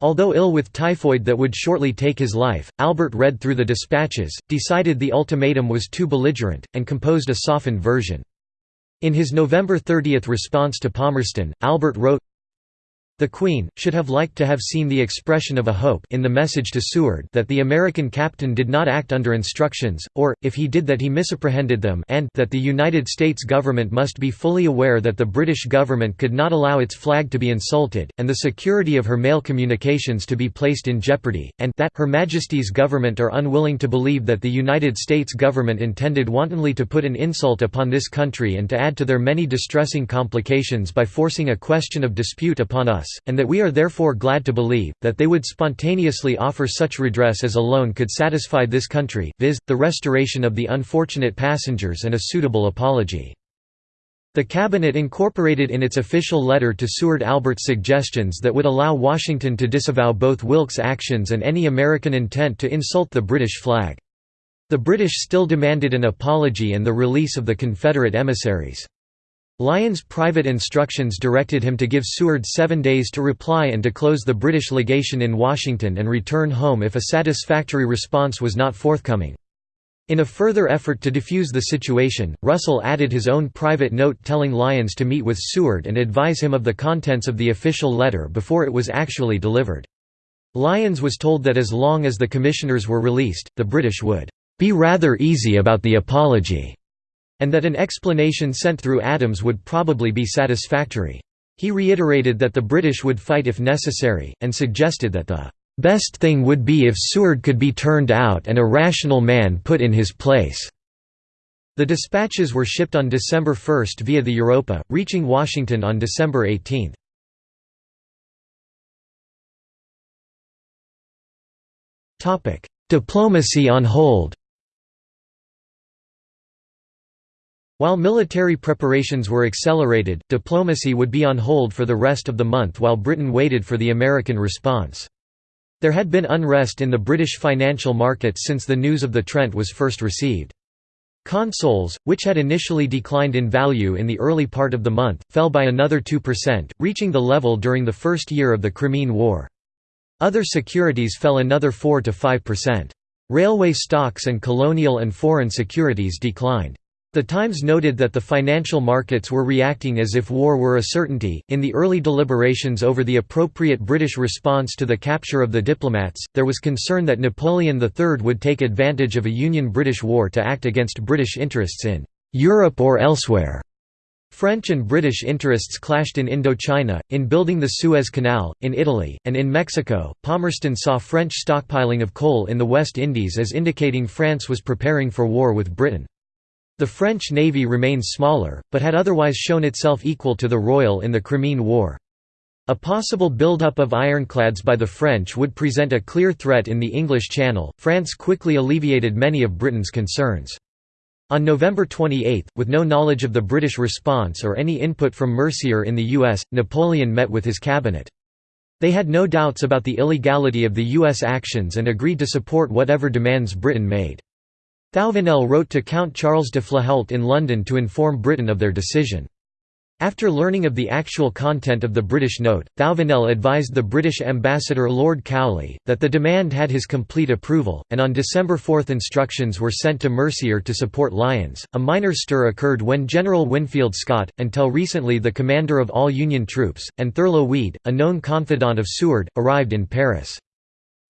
Although ill with typhoid that would shortly take his life, Albert read through the dispatches, decided the ultimatum was too belligerent, and composed a softened version. In his November 30 response to Palmerston, Albert wrote, the Queen, should have liked to have seen the expression of a hope in the message to Seward that the American captain did not act under instructions, or, if he did that he misapprehended them and that the United States government must be fully aware that the British government could not allow its flag to be insulted, and the security of her mail communications to be placed in jeopardy, and that Her Majesty's government are unwilling to believe that the United States government intended wantonly to put an insult upon this country and to add to their many distressing complications by forcing a question of dispute upon us and that we are therefore glad to believe, that they would spontaneously offer such redress as alone could satisfy this country, viz., the restoration of the unfortunate passengers and a suitable apology. The cabinet incorporated in its official letter to Seward Albert's suggestions that would allow Washington to disavow both Wilkes' actions and any American intent to insult the British flag. The British still demanded an apology and the release of the Confederate emissaries. Lyon's private instructions directed him to give Seward seven days to reply and to close the British legation in Washington and return home if a satisfactory response was not forthcoming. In a further effort to defuse the situation, Russell added his own private note telling Lyons to meet with Seward and advise him of the contents of the official letter before it was actually delivered. Lyons was told that as long as the commissioners were released, the British would be rather easy about the apology, and that an explanation sent through Adams would probably be satisfactory. He reiterated that the British would fight if necessary, and suggested that the best thing would be if Seward could be turned out and a rational man put in his place. The dispatches were shipped on December 1 via the Europa, reaching Washington on December 18. Diplomacy on hold While military preparations were accelerated, diplomacy would be on hold for the rest of the month while Britain waited for the American response. There had been unrest in the British financial markets since the news of the Trent was first received. Consols, which had initially declined in value in the early part of the month, fell by another 2%, reaching the level during the first year of the Crimean War. Other securities fell another 4 to 5%. Railway stocks and colonial and foreign securities declined. The Times noted that the financial markets were reacting as if war were a certainty. In the early deliberations over the appropriate British response to the capture of the diplomats, there was concern that Napoleon III would take advantage of a Union British war to act against British interests in Europe or elsewhere. French and British interests clashed in Indochina, in building the Suez Canal, in Italy, and in Mexico. Palmerston saw French stockpiling of coal in the West Indies as indicating France was preparing for war with Britain. The French navy remained smaller, but had otherwise shown itself equal to the Royal in the Crimean War. A possible build-up of ironclads by the French would present a clear threat in the English Channel. France quickly alleviated many of Britain's concerns. On November 28, with no knowledge of the British response or any input from Mercier in the US, Napoleon met with his cabinet. They had no doubts about the illegality of the US actions and agreed to support whatever demands Britain made. Thouvenel wrote to Count Charles de Flahaut in London to inform Britain of their decision. After learning of the actual content of the British note, Thouvenel advised the British ambassador Lord Cowley, that the demand had his complete approval, and on December 4 instructions were sent to Mercier to support Lyons. A minor stir occurred when General Winfield Scott, until recently the commander of all Union troops, and Thurlow Weed, a known confidant of Seward, arrived in Paris.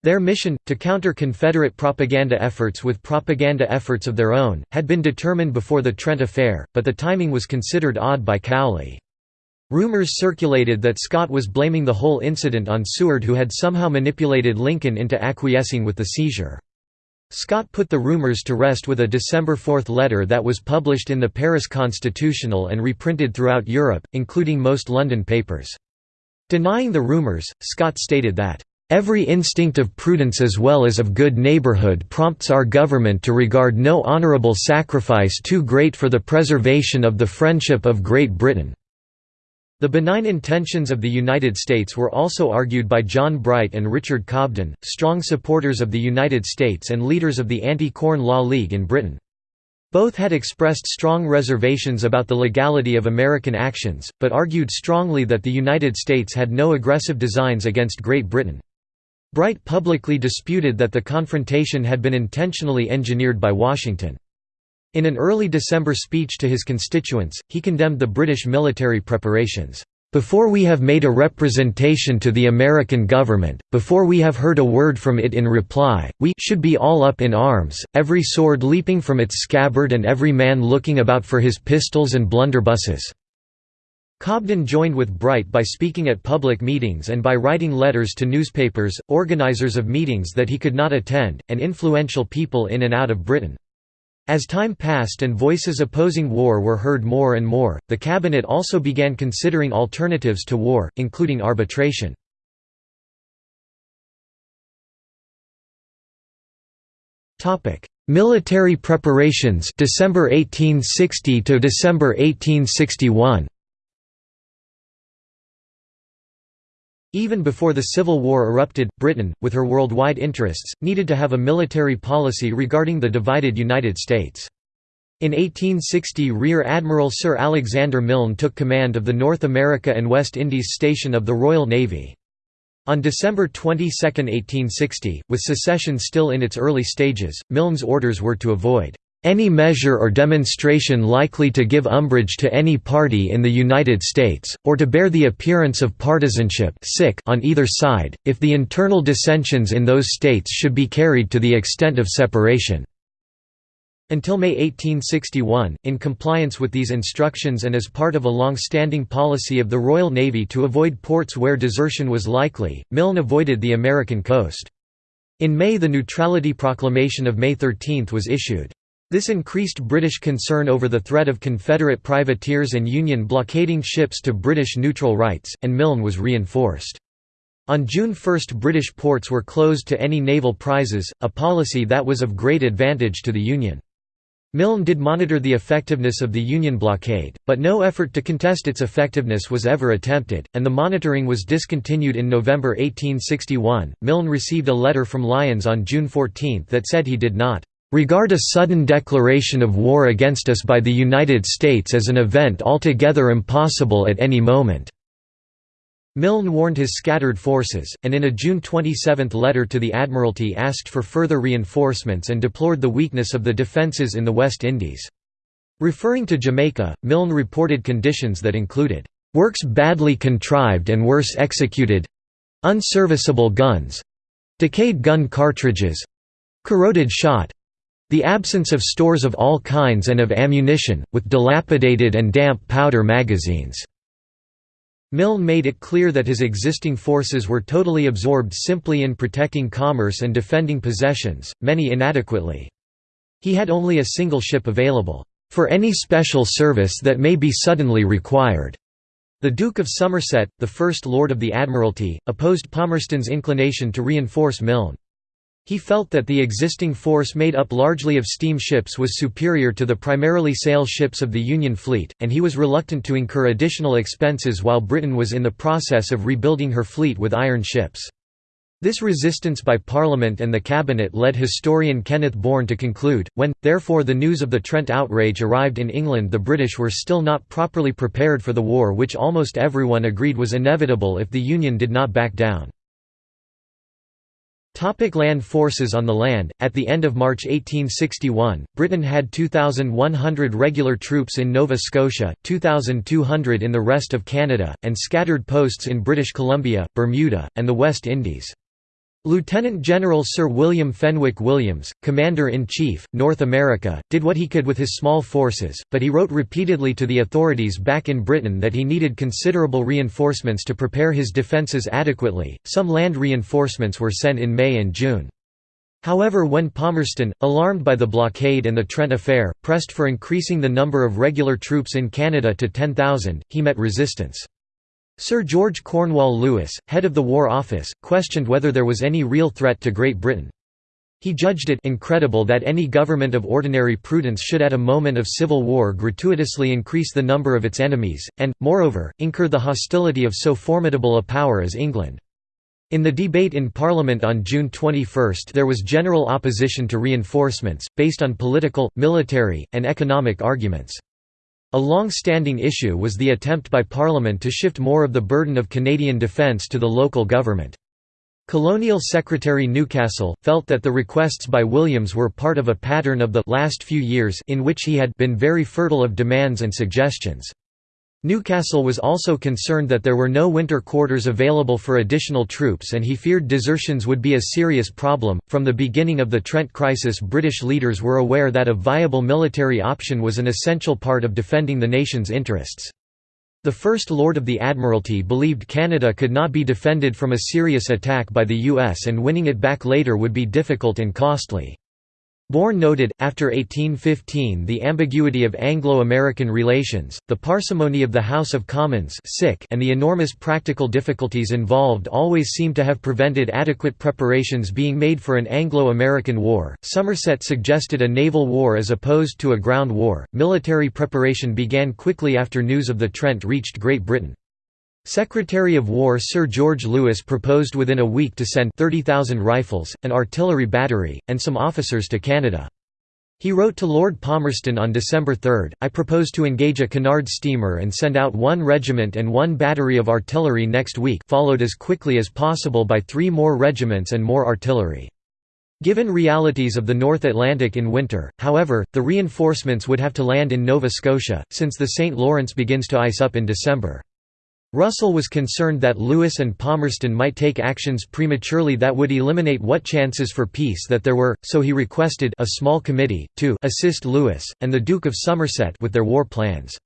Their mission, to counter Confederate propaganda efforts with propaganda efforts of their own, had been determined before the Trent affair, but the timing was considered odd by Cowley. Rumors circulated that Scott was blaming the whole incident on Seward who had somehow manipulated Lincoln into acquiescing with the seizure. Scott put the rumors to rest with a December 4 letter that was published in the Paris Constitutional and reprinted throughout Europe, including most London papers. Denying the rumors, Scott stated that Every instinct of prudence as well as of good neighborhood prompts our government to regard no honorable sacrifice too great for the preservation of the friendship of Great Britain." The benign intentions of the United States were also argued by John Bright and Richard Cobden, strong supporters of the United States and leaders of the Anti-Corn Law League in Britain. Both had expressed strong reservations about the legality of American actions, but argued strongly that the United States had no aggressive designs against Great Britain. Bright publicly disputed that the confrontation had been intentionally engineered by Washington. In an early December speech to his constituents, he condemned the British military preparations. Before we have made a representation to the American government, before we have heard a word from it in reply, we should be all up in arms, every sword leaping from its scabbard and every man looking about for his pistols and blunderbusses." Cobden joined with Bright by speaking at public meetings and by writing letters to newspapers, organizers of meetings that he could not attend, and influential people in and out of Britain. As time passed and voices opposing war were heard more and more, the cabinet also began considering alternatives to war, including arbitration. Topic: Military preparations December 1860 to December 1861 Even before the Civil War erupted, Britain, with her worldwide interests, needed to have a military policy regarding the divided United States. In 1860 Rear Admiral Sir Alexander Milne took command of the North America and West Indies station of the Royal Navy. On December 22, 1860, with secession still in its early stages, Milne's orders were to avoid any measure or demonstration likely to give umbrage to any party in the United States, or to bear the appearance of partisanship on either side, if the internal dissensions in those states should be carried to the extent of separation. Until May 1861, in compliance with these instructions and as part of a long-standing policy of the Royal Navy to avoid ports where desertion was likely, Milne avoided the American coast. In May the Neutrality Proclamation of May 13 was issued. This increased British concern over the threat of Confederate privateers and Union blockading ships to British neutral rights, and Milne was reinforced. On June 1 British ports were closed to any naval prizes, a policy that was of great advantage to the Union. Milne did monitor the effectiveness of the Union blockade, but no effort to contest its effectiveness was ever attempted, and the monitoring was discontinued in November 1861. Milne received a letter from Lyons on June 14 that said he did not regard a sudden declaration of war against us by the United States as an event altogether impossible at any moment." Milne warned his scattered forces, and in a June 27 letter to the Admiralty asked for further reinforcements and deplored the weakness of the defences in the West Indies. Referring to Jamaica, Milne reported conditions that included, "...works badly contrived and worse executed—unserviceable guns—decayed gun cartridges—corroded shot the absence of stores of all kinds and of ammunition, with dilapidated and damp powder magazines. Milne made it clear that his existing forces were totally absorbed simply in protecting commerce and defending possessions, many inadequately. He had only a single ship available, "...for any special service that may be suddenly required." The Duke of Somerset, the First Lord of the Admiralty, opposed Palmerston's inclination to reinforce Milne. He felt that the existing force made up largely of steam ships was superior to the primarily sail ships of the Union fleet, and he was reluctant to incur additional expenses while Britain was in the process of rebuilding her fleet with iron ships. This resistance by Parliament and the Cabinet led historian Kenneth Bourne to conclude, when, therefore the news of the Trent outrage arrived in England the British were still not properly prepared for the war which almost everyone agreed was inevitable if the Union did not back down. Topic land forces On the land, at the end of March 1861, Britain had 2,100 regular troops in Nova Scotia, 2,200 in the rest of Canada, and scattered posts in British Columbia, Bermuda, and the West Indies. Lieutenant General Sir William Fenwick Williams, Commander-in-Chief, North America, did what he could with his small forces, but he wrote repeatedly to the authorities back in Britain that he needed considerable reinforcements to prepare his defences adequately. Some land reinforcements were sent in May and June. However when Palmerston, alarmed by the blockade and the Trent affair, pressed for increasing the number of regular troops in Canada to 10,000, he met resistance. Sir George Cornewall Lewis, head of the War Office, questioned whether there was any real threat to Great Britain. He judged it incredible that any government of ordinary prudence should at a moment of civil war gratuitously increase the number of its enemies, and, moreover, incur the hostility of so formidable a power as England. In the debate in Parliament on June 21 there was general opposition to reinforcements, based on political, military, and economic arguments. A long-standing issue was the attempt by Parliament to shift more of the burden of Canadian defence to the local government. Colonial Secretary Newcastle, felt that the requests by Williams were part of a pattern of the last few years in which he had been very fertile of demands and suggestions. Newcastle was also concerned that there were no winter quarters available for additional troops and he feared desertions would be a serious problem. From the beginning of the Trent crisis, British leaders were aware that a viable military option was an essential part of defending the nation's interests. The First Lord of the Admiralty believed Canada could not be defended from a serious attack by the US and winning it back later would be difficult and costly. Bourne noted, after 1815 the ambiguity of Anglo-American relations, the parsimony of the House of Commons and the enormous practical difficulties involved always seem to have prevented adequate preparations being made for an Anglo-American war. Somerset suggested a naval war as opposed to a ground war. Military preparation began quickly after news of the Trent reached Great Britain. Secretary of War Sir George Lewis proposed within a week to send 30,000 rifles, an artillery battery, and some officers to Canada. He wrote to Lord Palmerston on December 3, I propose to engage a Cunard steamer and send out one regiment and one battery of artillery next week followed as quickly as possible by three more regiments and more artillery. Given realities of the North Atlantic in winter, however, the reinforcements would have to land in Nova Scotia, since the St. Lawrence begins to ice up in December. Russell was concerned that Lewis and Palmerston might take actions prematurely that would eliminate what chances for peace that there were, so he requested a small committee, to assist Lewis, and the Duke of Somerset with their war plans.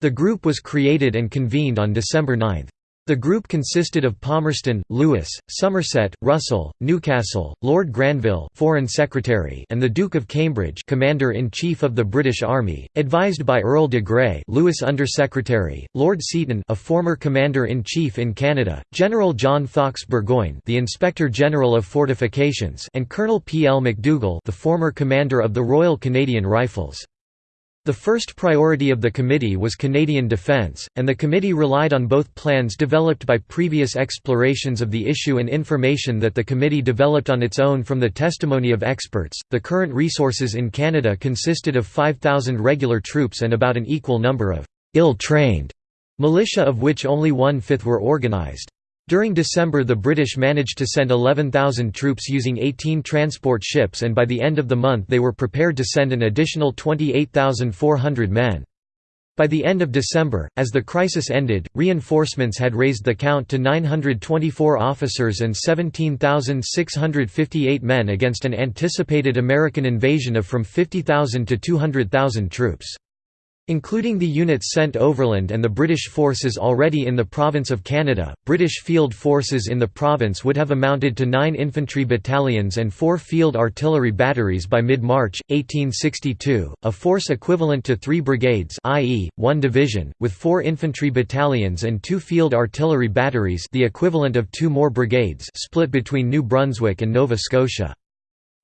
The group was created and convened on December 9. The group consisted of Palmerston, Lewis, Somerset, Russell, Newcastle, Lord Granville Foreign Secretary and the Duke of Cambridge Commander-in-Chief of the British Army, advised by Earl de Grey Lewis Under-Secretary, Lord Seaton a former Commander-in-Chief in Canada, General John Fox Burgoyne the Inspector General of Fortifications and Colonel P. L. MacDougall the former Commander of the Royal Canadian Rifles. The first priority of the committee was Canadian defence, and the committee relied on both plans developed by previous explorations of the issue and information that the committee developed on its own from the testimony of experts. The current resources in Canada consisted of 5,000 regular troops and about an equal number of ill trained militia, of which only one fifth were organised. During December the British managed to send 11,000 troops using 18 transport ships and by the end of the month they were prepared to send an additional 28,400 men. By the end of December, as the crisis ended, reinforcements had raised the count to 924 officers and 17,658 men against an anticipated American invasion of from 50,000 to 200,000 troops. Including the units sent overland and the British forces already in the province of Canada, British field forces in the province would have amounted to nine infantry battalions and four field artillery batteries by mid-March, 1862, a force equivalent to three brigades i.e., one division, with four infantry battalions and two field artillery batteries the equivalent of two more brigades split between New Brunswick and Nova Scotia.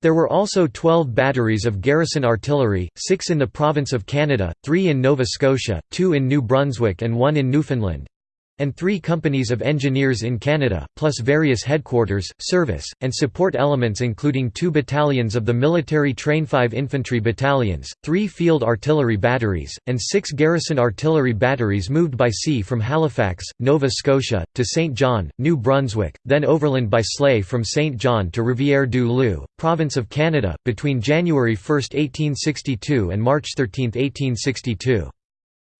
There were also 12 batteries of garrison artillery, six in the province of Canada, three in Nova Scotia, two in New Brunswick and one in Newfoundland and three companies of engineers in Canada, plus various headquarters, service, and support elements including two battalions of the military train 5 infantry battalions, three field artillery batteries, and six garrison artillery batteries moved by sea from Halifax, Nova Scotia, to St. John, New Brunswick, then overland by sleigh from St. John to Rivière-du-Loup, province of Canada, between January 1, 1862 and March 13, 1862.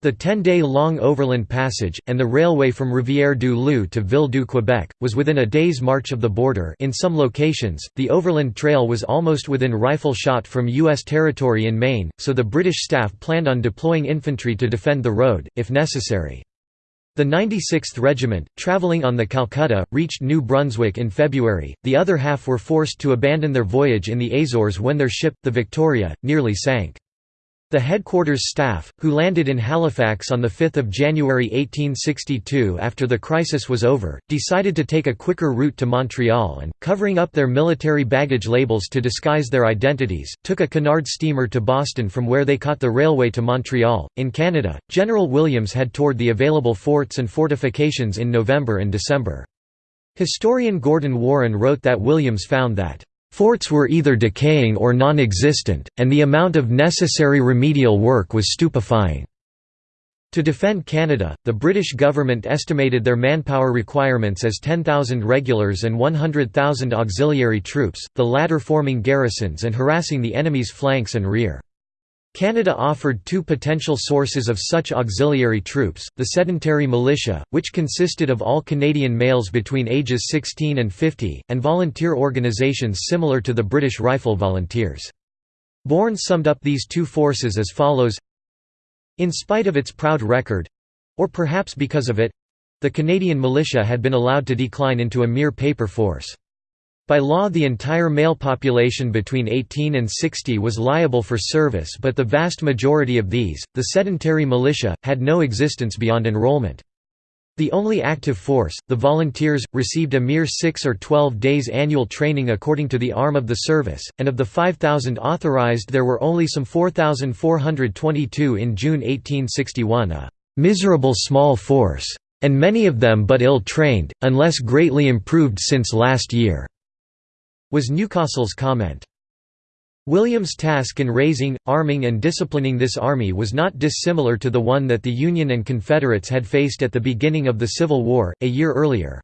The 10-day-long overland passage, and the railway from Rivière-du-Loup to Ville-du-Québec, was within a day's march of the border in some locations, the overland trail was almost within rifle shot from U.S. territory in Maine, so the British staff planned on deploying infantry to defend the road, if necessary. The 96th Regiment, travelling on the Calcutta, reached New Brunswick in February, the other half were forced to abandon their voyage in the Azores when their ship, the Victoria, nearly sank. The headquarters staff, who landed in Halifax on 5 January 1862 after the crisis was over, decided to take a quicker route to Montreal and, covering up their military baggage labels to disguise their identities, took a Cunard steamer to Boston from where they caught the railway to Montreal. In Canada, General Williams had toured the available forts and fortifications in November and December. Historian Gordon Warren wrote that Williams found that Forts were either decaying or non-existent, and the amount of necessary remedial work was stupefying. To defend Canada, the British government estimated their manpower requirements as 10,000 regulars and 100,000 auxiliary troops, the latter forming garrisons and harassing the enemy's flanks and rear. Canada offered two potential sources of such auxiliary troops, the sedentary militia, which consisted of all Canadian males between ages 16 and 50, and volunteer organizations similar to the British Rifle Volunteers. Bourne summed up these two forces as follows In spite of its proud record—or perhaps because of it—the Canadian militia had been allowed to decline into a mere paper force. By law the entire male population between 18 and 60 was liable for service but the vast majority of these, the sedentary militia, had no existence beyond enrollment. The only active force, the volunteers, received a mere 6 or 12 days annual training according to the arm of the service, and of the 5,000 authorized there were only some 4,422 in June 1861 a "...miserable small force," and many of them but ill-trained, unless greatly improved since last year was Newcastle's comment. William's task in raising, arming and disciplining this army was not dissimilar to the one that the Union and Confederates had faced at the beginning of the Civil War, a year earlier.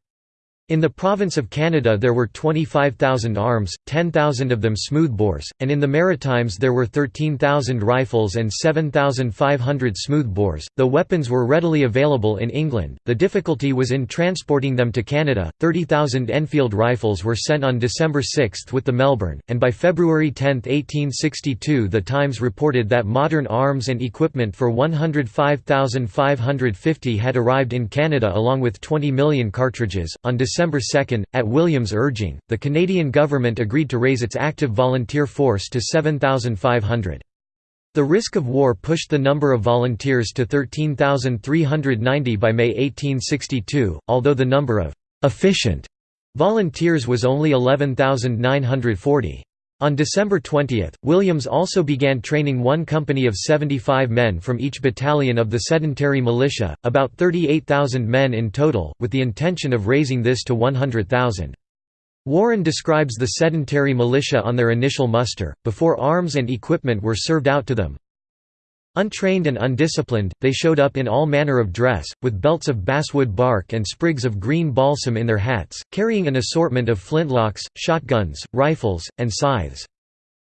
In the province of Canada there were 25,000 arms, 10,000 of them smoothbores, and in the Maritimes there were 13,000 rifles and 7,500 smoothbores. Though weapons were readily available in England, the difficulty was in transporting them to Canada. 30,000 Enfield rifles were sent on December 6 with the Melbourne, and by February 10, 1862, the Times reported that modern arms and equipment for 105,550 had arrived in Canada along with 20 million cartridges. On December 2, at Williams' urging, the Canadian government agreed to raise its active volunteer force to 7,500. The risk of war pushed the number of volunteers to 13,390 by May 1862, although the number of «efficient» volunteers was only 11,940. On December 20, Williams also began training one company of 75 men from each battalion of the sedentary militia, about 38,000 men in total, with the intention of raising this to 100,000. Warren describes the sedentary militia on their initial muster, before arms and equipment were served out to them, Untrained and undisciplined, they showed up in all manner of dress, with belts of basswood bark and sprigs of green balsam in their hats, carrying an assortment of flintlocks, shotguns, rifles, and scythes.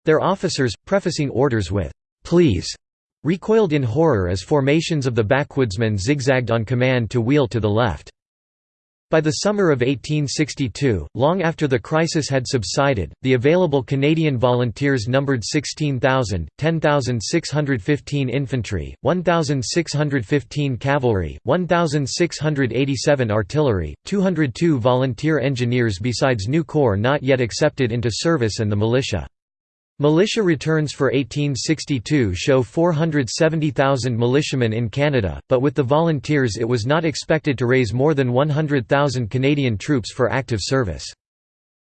Their officers, prefacing orders with, "'Please' recoiled in horror as formations of the backwoodsmen zigzagged on command to wheel to the left. By the summer of 1862, long after the crisis had subsided, the available Canadian volunteers numbered 16,000, 10,615 infantry, 1,615 cavalry, 1,687 artillery, 202 volunteer engineers besides new corps not yet accepted into service and the militia. Militia returns for 1862 show 470,000 militiamen in Canada, but with the volunteers it was not expected to raise more than 100,000 Canadian troops for active service.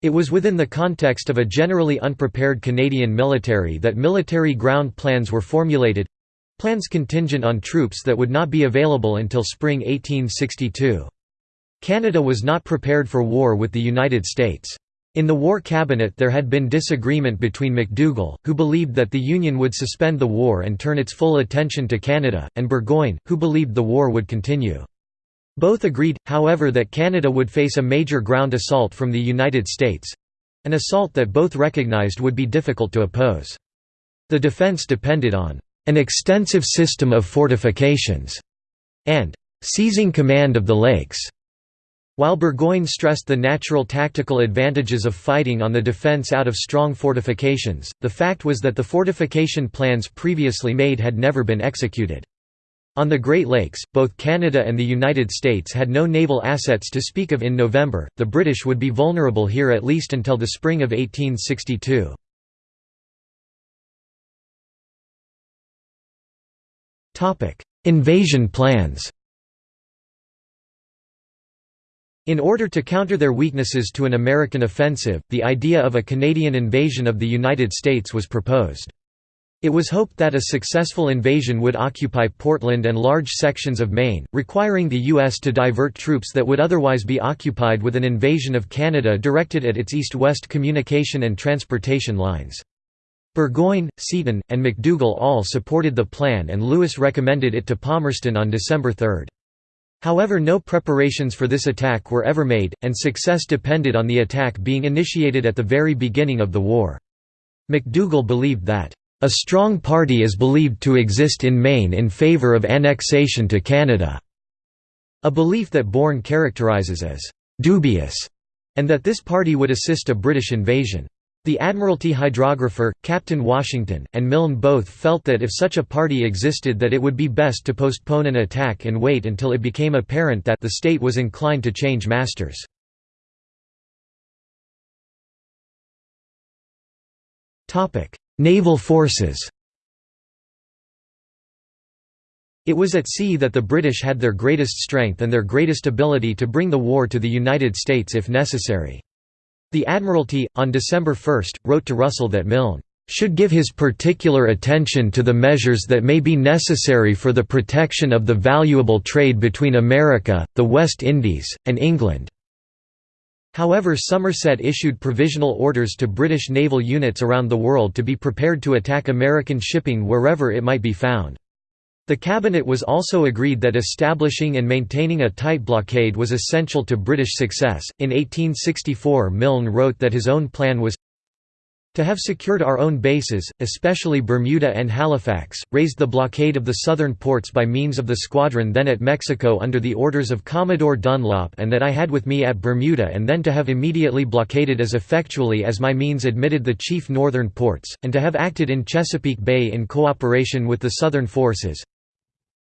It was within the context of a generally unprepared Canadian military that military ground plans were formulated—plans contingent on troops that would not be available until spring 1862. Canada was not prepared for war with the United States. In the War Cabinet there had been disagreement between McDougall, who believed that the Union would suspend the war and turn its full attention to Canada, and Burgoyne, who believed the war would continue. Both agreed, however that Canada would face a major ground assault from the United States—an assault that both recognized would be difficult to oppose. The defense depended on an extensive system of fortifications and seizing command of the lakes. While Burgoyne stressed the natural tactical advantages of fighting on the defense out of strong fortifications, the fact was that the fortification plans previously made had never been executed. On the Great Lakes, both Canada and the United States had no naval assets to speak of in November, the British would be vulnerable here at least until the spring of 1862. Invasion plans In order to counter their weaknesses to an American offensive, the idea of a Canadian invasion of the United States was proposed. It was hoped that a successful invasion would occupy Portland and large sections of Maine, requiring the U.S. to divert troops that would otherwise be occupied with an invasion of Canada directed at its east-west communication and transportation lines. Burgoyne, Seaton, and McDougall all supported the plan and Lewis recommended it to Palmerston on December 3. However no preparations for this attack were ever made, and success depended on the attack being initiated at the very beginning of the war. McDougall believed that, "...a strong party is believed to exist in Maine in favour of annexation to Canada", a belief that Bourne characterizes as "...dubious", and that this party would assist a British invasion. The Admiralty hydrographer, Captain Washington, and Milne both felt that if such a party existed that it would be best to postpone an attack and wait until it became apparent that the state was inclined to change masters. Naval forces It was at sea that the British had their greatest strength and their greatest ability to bring the war to the United States if necessary. The Admiralty, on December 1, wrote to Russell that Milne should give his particular attention to the measures that may be necessary for the protection of the valuable trade between America, the West Indies, and England." However Somerset issued provisional orders to British naval units around the world to be prepared to attack American shipping wherever it might be found. The cabinet was also agreed that establishing and maintaining a tight blockade was essential to British success. In 1864, Milne wrote that his own plan was to have secured our own bases, especially Bermuda and Halifax, raised the blockade of the southern ports by means of the squadron then at Mexico under the orders of Commodore Dunlop and that I had with me at Bermuda and then to have immediately blockaded as effectually as my means admitted the chief northern ports, and to have acted in Chesapeake Bay in cooperation with the southern forces,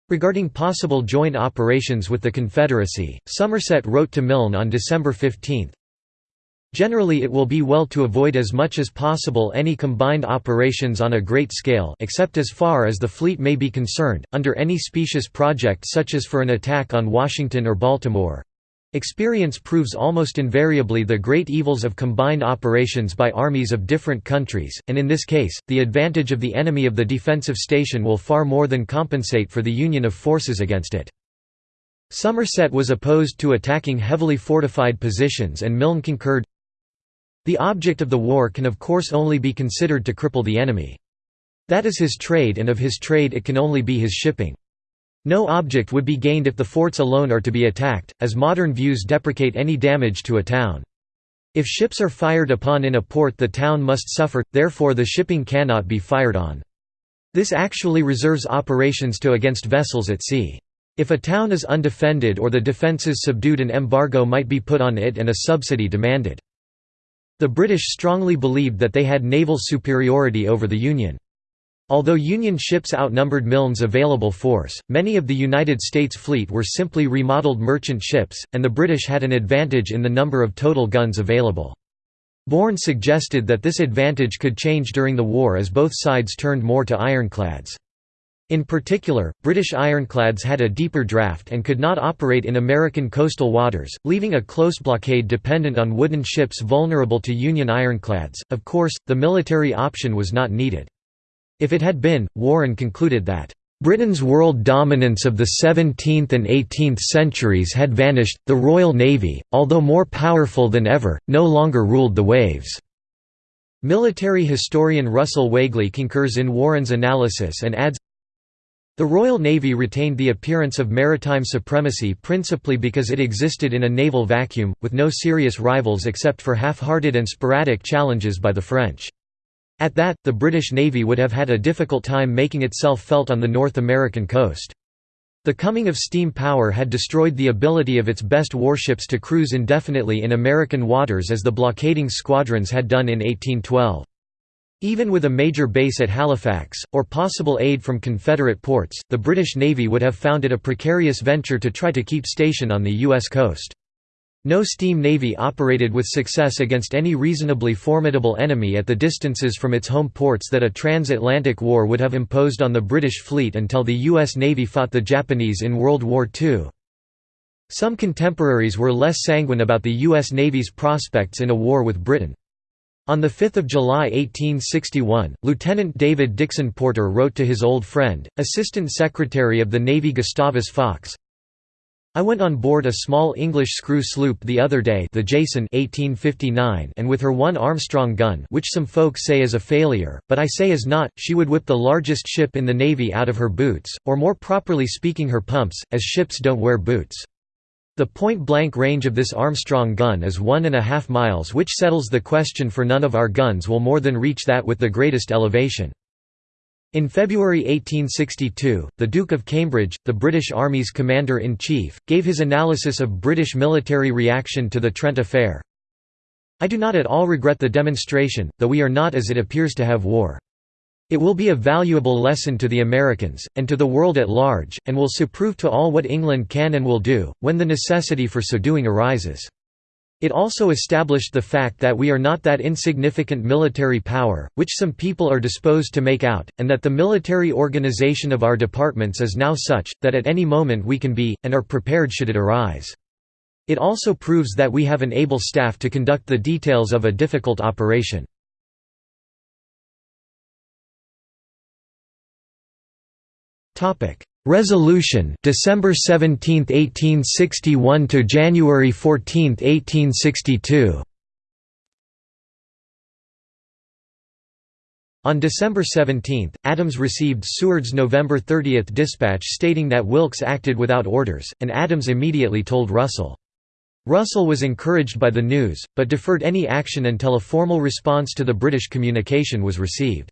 Regarding possible joint operations with the Confederacy, Somerset wrote to Milne on December 15, Generally it will be well to avoid as much as possible any combined operations on a great scale except as far as the fleet may be concerned, under any specious project such as for an attack on Washington or Baltimore. Experience proves almost invariably the great evils of combined operations by armies of different countries, and in this case, the advantage of the enemy of the defensive station will far more than compensate for the union of forces against it. Somerset was opposed to attacking heavily fortified positions and Milne concurred, The object of the war can of course only be considered to cripple the enemy. That is his trade and of his trade it can only be his shipping. No object would be gained if the forts alone are to be attacked, as modern views deprecate any damage to a town. If ships are fired upon in a port the town must suffer, therefore the shipping cannot be fired on. This actually reserves operations to against vessels at sea. If a town is undefended or the defences subdued an embargo might be put on it and a subsidy demanded. The British strongly believed that they had naval superiority over the Union. Although Union ships outnumbered Milne's available force, many of the United States fleet were simply remodeled merchant ships, and the British had an advantage in the number of total guns available. Bourne suggested that this advantage could change during the war as both sides turned more to ironclads. In particular, British ironclads had a deeper draft and could not operate in American coastal waters, leaving a close blockade dependent on wooden ships vulnerable to Union ironclads. Of course, the military option was not needed. If it had been, Warren concluded that, "...Britain's world dominance of the 17th and 18th centuries had vanished, the Royal Navy, although more powerful than ever, no longer ruled the waves." Military historian Russell Weigley concurs in Warren's analysis and adds, the Royal Navy retained the appearance of maritime supremacy principally because it existed in a naval vacuum, with no serious rivals except for half-hearted and sporadic challenges by the French. At that, the British Navy would have had a difficult time making itself felt on the North American coast. The coming of steam power had destroyed the ability of its best warships to cruise indefinitely in American waters as the blockading squadrons had done in 1812. Even with a major base at Halifax, or possible aid from Confederate ports, the British Navy would have found it a precarious venture to try to keep station on the U.S. coast. No steam navy operated with success against any reasonably formidable enemy at the distances from its home ports that a transatlantic war would have imposed on the British fleet until the U.S. Navy fought the Japanese in World War II. Some contemporaries were less sanguine about the U.S. Navy's prospects in a war with Britain. On 5 July 1861, Lieutenant David Dixon Porter wrote to his old friend, Assistant Secretary of the Navy Gustavus Fox, I went on board a small English screw sloop the other day the Jason 1859 and with her one Armstrong gun which some folk say is a failure, but I say is not, she would whip the largest ship in the Navy out of her boots, or more properly speaking her pumps, as ships don't wear boots. The point-blank range of this Armstrong gun is one and a half miles which settles the question for none of our guns will more than reach that with the greatest elevation. In February 1862, the Duke of Cambridge, the British Army's commander-in-chief, gave his analysis of British military reaction to the Trent affair. I do not at all regret the demonstration, though we are not as it appears to have war. It will be a valuable lesson to the Americans, and to the world at large, and will so prove to all what England can and will do, when the necessity for so doing arises. It also established the fact that we are not that insignificant military power, which some people are disposed to make out, and that the military organization of our departments is now such, that at any moment we can be, and are prepared should it arise. It also proves that we have an able staff to conduct the details of a difficult operation. Resolution December 17, 1861 to January 14, 1862. On December 17, Adams received Seward's November 30 dispatch stating that Wilkes acted without orders, and Adams immediately told Russell. Russell was encouraged by the news, but deferred any action until a formal response to the British communication was received.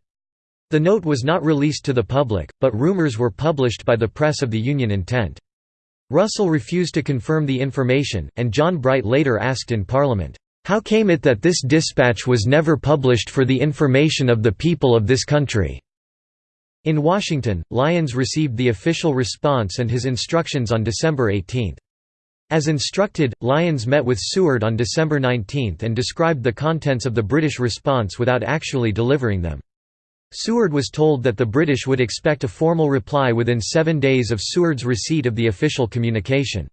The note was not released to the public, but rumors were published by the press of the Union intent. Russell refused to confirm the information, and John Bright later asked in Parliament, "'How came it that this dispatch was never published for the information of the people of this country?' In Washington, Lyons received the official response and his instructions on December 18. As instructed, Lyons met with Seward on December 19 and described the contents of the British response without actually delivering them. Seward was told that the British would expect a formal reply within seven days of Seward's receipt of the official communication.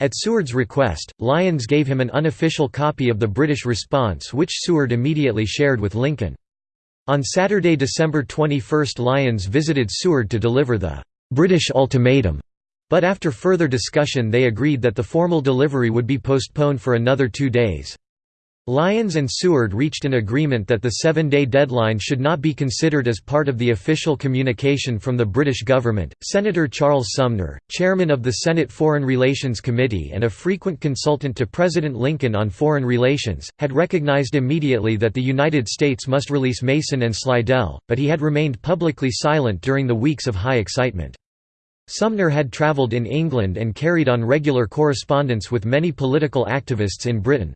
At Seward's request, Lyons gave him an unofficial copy of the British response which Seward immediately shared with Lincoln. On Saturday, December 21 Lyons visited Seward to deliver the «British ultimatum», but after further discussion they agreed that the formal delivery would be postponed for another two days. Lyons and Seward reached an agreement that the seven-day deadline should not be considered as part of the official communication from the British government. Senator Charles Sumner, chairman of the Senate Foreign Relations Committee and a frequent consultant to President Lincoln on foreign relations, had recognized immediately that the United States must release Mason and Slidell, but he had remained publicly silent during the weeks of high excitement. Sumner had traveled in England and carried on regular correspondence with many political activists in Britain.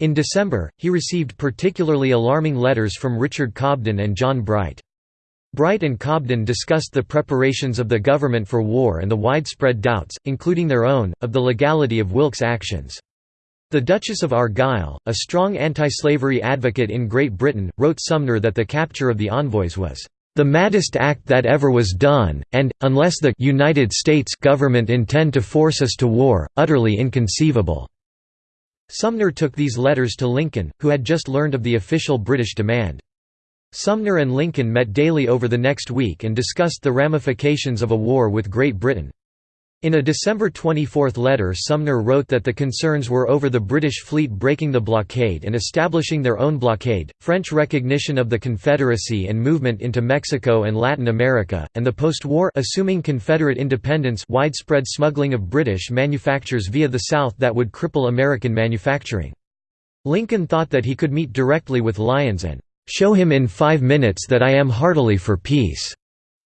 In December, he received particularly alarming letters from Richard Cobden and John Bright. Bright and Cobden discussed the preparations of the government for war and the widespread doubts, including their own, of the legality of Wilkes' actions. The Duchess of Argyll, a strong anti-slavery advocate in Great Britain, wrote Sumner that the capture of the envoys was the maddest act that ever was done, and, unless the United States government intend to force us to war, utterly inconceivable." Sumner took these letters to Lincoln, who had just learned of the official British demand. Sumner and Lincoln met daily over the next week and discussed the ramifications of a war with Great Britain. In a December 24 letter Sumner wrote that the concerns were over the British fleet breaking the blockade and establishing their own blockade, French recognition of the Confederacy and movement into Mexico and Latin America, and the post-war assuming Confederate independence widespread smuggling of British manufactures via the South that would cripple American manufacturing. Lincoln thought that he could meet directly with Lyons and "...show him in five minutes that I am heartily for peace."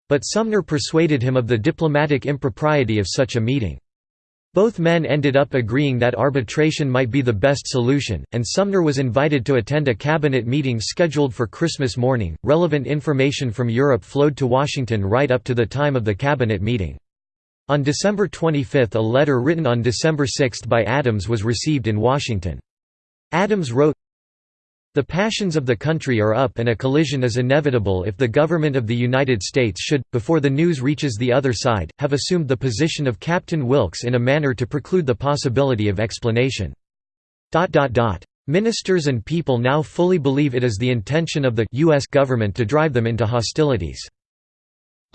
But Sumner persuaded him of the diplomatic impropriety of such a meeting. Both men ended up agreeing that arbitration might be the best solution, and Sumner was invited to attend a cabinet meeting scheduled for Christmas morning. Relevant information from Europe flowed to Washington right up to the time of the cabinet meeting. On December 25 a letter written on December 6 by Adams was received in Washington. Adams wrote, the passions of the country are up and a collision is inevitable if the government of the United States should, before the news reaches the other side, have assumed the position of Captain Wilkes in a manner to preclude the possibility of explanation. Ministers and people now fully believe it is the intention of the U.S. government to drive them into hostilities.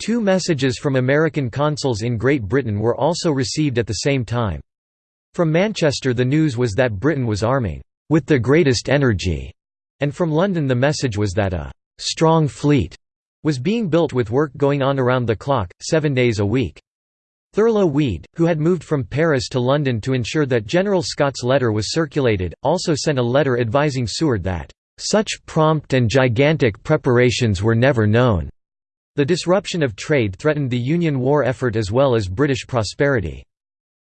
Two messages from American consuls in Great Britain were also received at the same time. From Manchester the news was that Britain was arming, "...with the greatest energy." And from London the message was that a «strong fleet» was being built with work going on around the clock, seven days a week. Thurlow Weed, who had moved from Paris to London to ensure that General Scott's letter was circulated, also sent a letter advising Seward that, "...such prompt and gigantic preparations were never known." The disruption of trade threatened the Union war effort as well as British prosperity.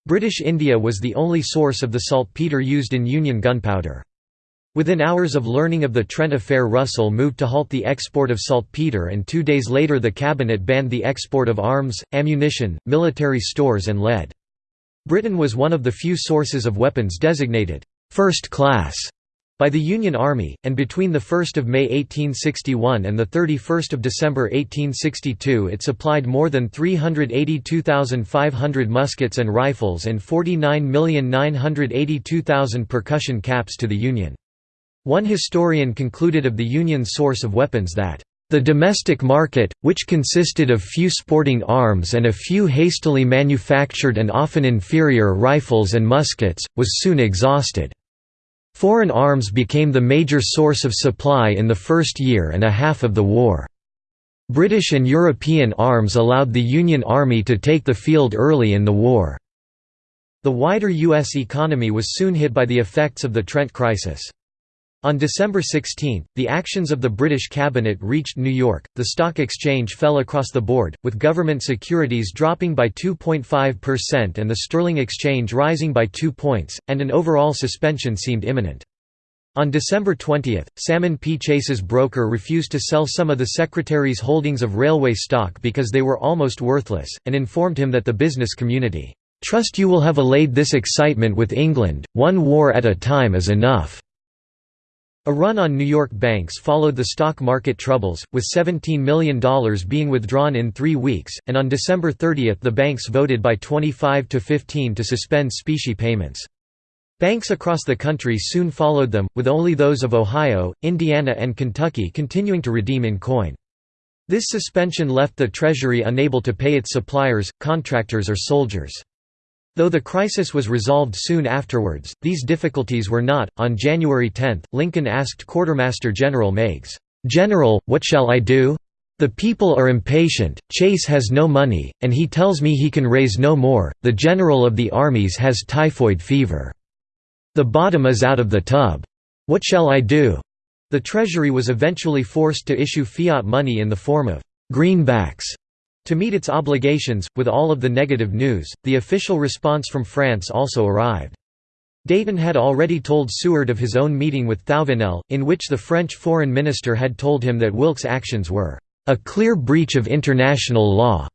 British India was the only source of the saltpeter used in Union gunpowder. Within hours of learning of the Trent affair Russell moved to halt the export of saltpeter and two days later the cabinet banned the export of arms, ammunition, military stores and lead. Britain was one of the few sources of weapons designated first class by the Union Army, and between 1 May 1861 and 31 December 1862 it supplied more than 382,500 muskets and rifles and 49,982,000 percussion caps to the Union. One historian concluded of the Union's source of weapons that the domestic market, which consisted of few sporting arms and a few hastily manufactured and often inferior rifles and muskets, was soon exhausted. Foreign arms became the major source of supply in the first year and a half of the war. British and European arms allowed the Union Army to take the field early in the war. The wider U.S. economy was soon hit by the effects of the Trent crisis. On December 16, the actions of the British cabinet reached New York, the stock exchange fell across the board, with government securities dropping by 2.5% and the sterling exchange rising by 2 points, and an overall suspension seemed imminent. On December 20, Salmon P. Chase's broker refused to sell some of the Secretary's holdings of railway stock because they were almost worthless, and informed him that the business community, "...trust you will have allayed this excitement with England, one war at a time is enough." A run on New York banks followed the stock market troubles, with $17 million being withdrawn in three weeks, and on December 30 the banks voted by 25 to 15 to suspend specie payments. Banks across the country soon followed them, with only those of Ohio, Indiana and Kentucky continuing to redeem in coin. This suspension left the Treasury unable to pay its suppliers, contractors or soldiers. Though the crisis was resolved soon afterwards, these difficulties were not. On January 10, Lincoln asked Quartermaster General Meigs, General, what shall I do? The people are impatient, Chase has no money, and he tells me he can raise no more, the General of the Armies has typhoid fever. The bottom is out of the tub. What shall I do? The Treasury was eventually forced to issue fiat money in the form of greenbacks to meet its obligations, with all of the negative news, the official response from France also arrived. Dayton had already told Seward of his own meeting with Thouvenel, in which the French foreign minister had told him that Wilkes' actions were a clear breach of international law,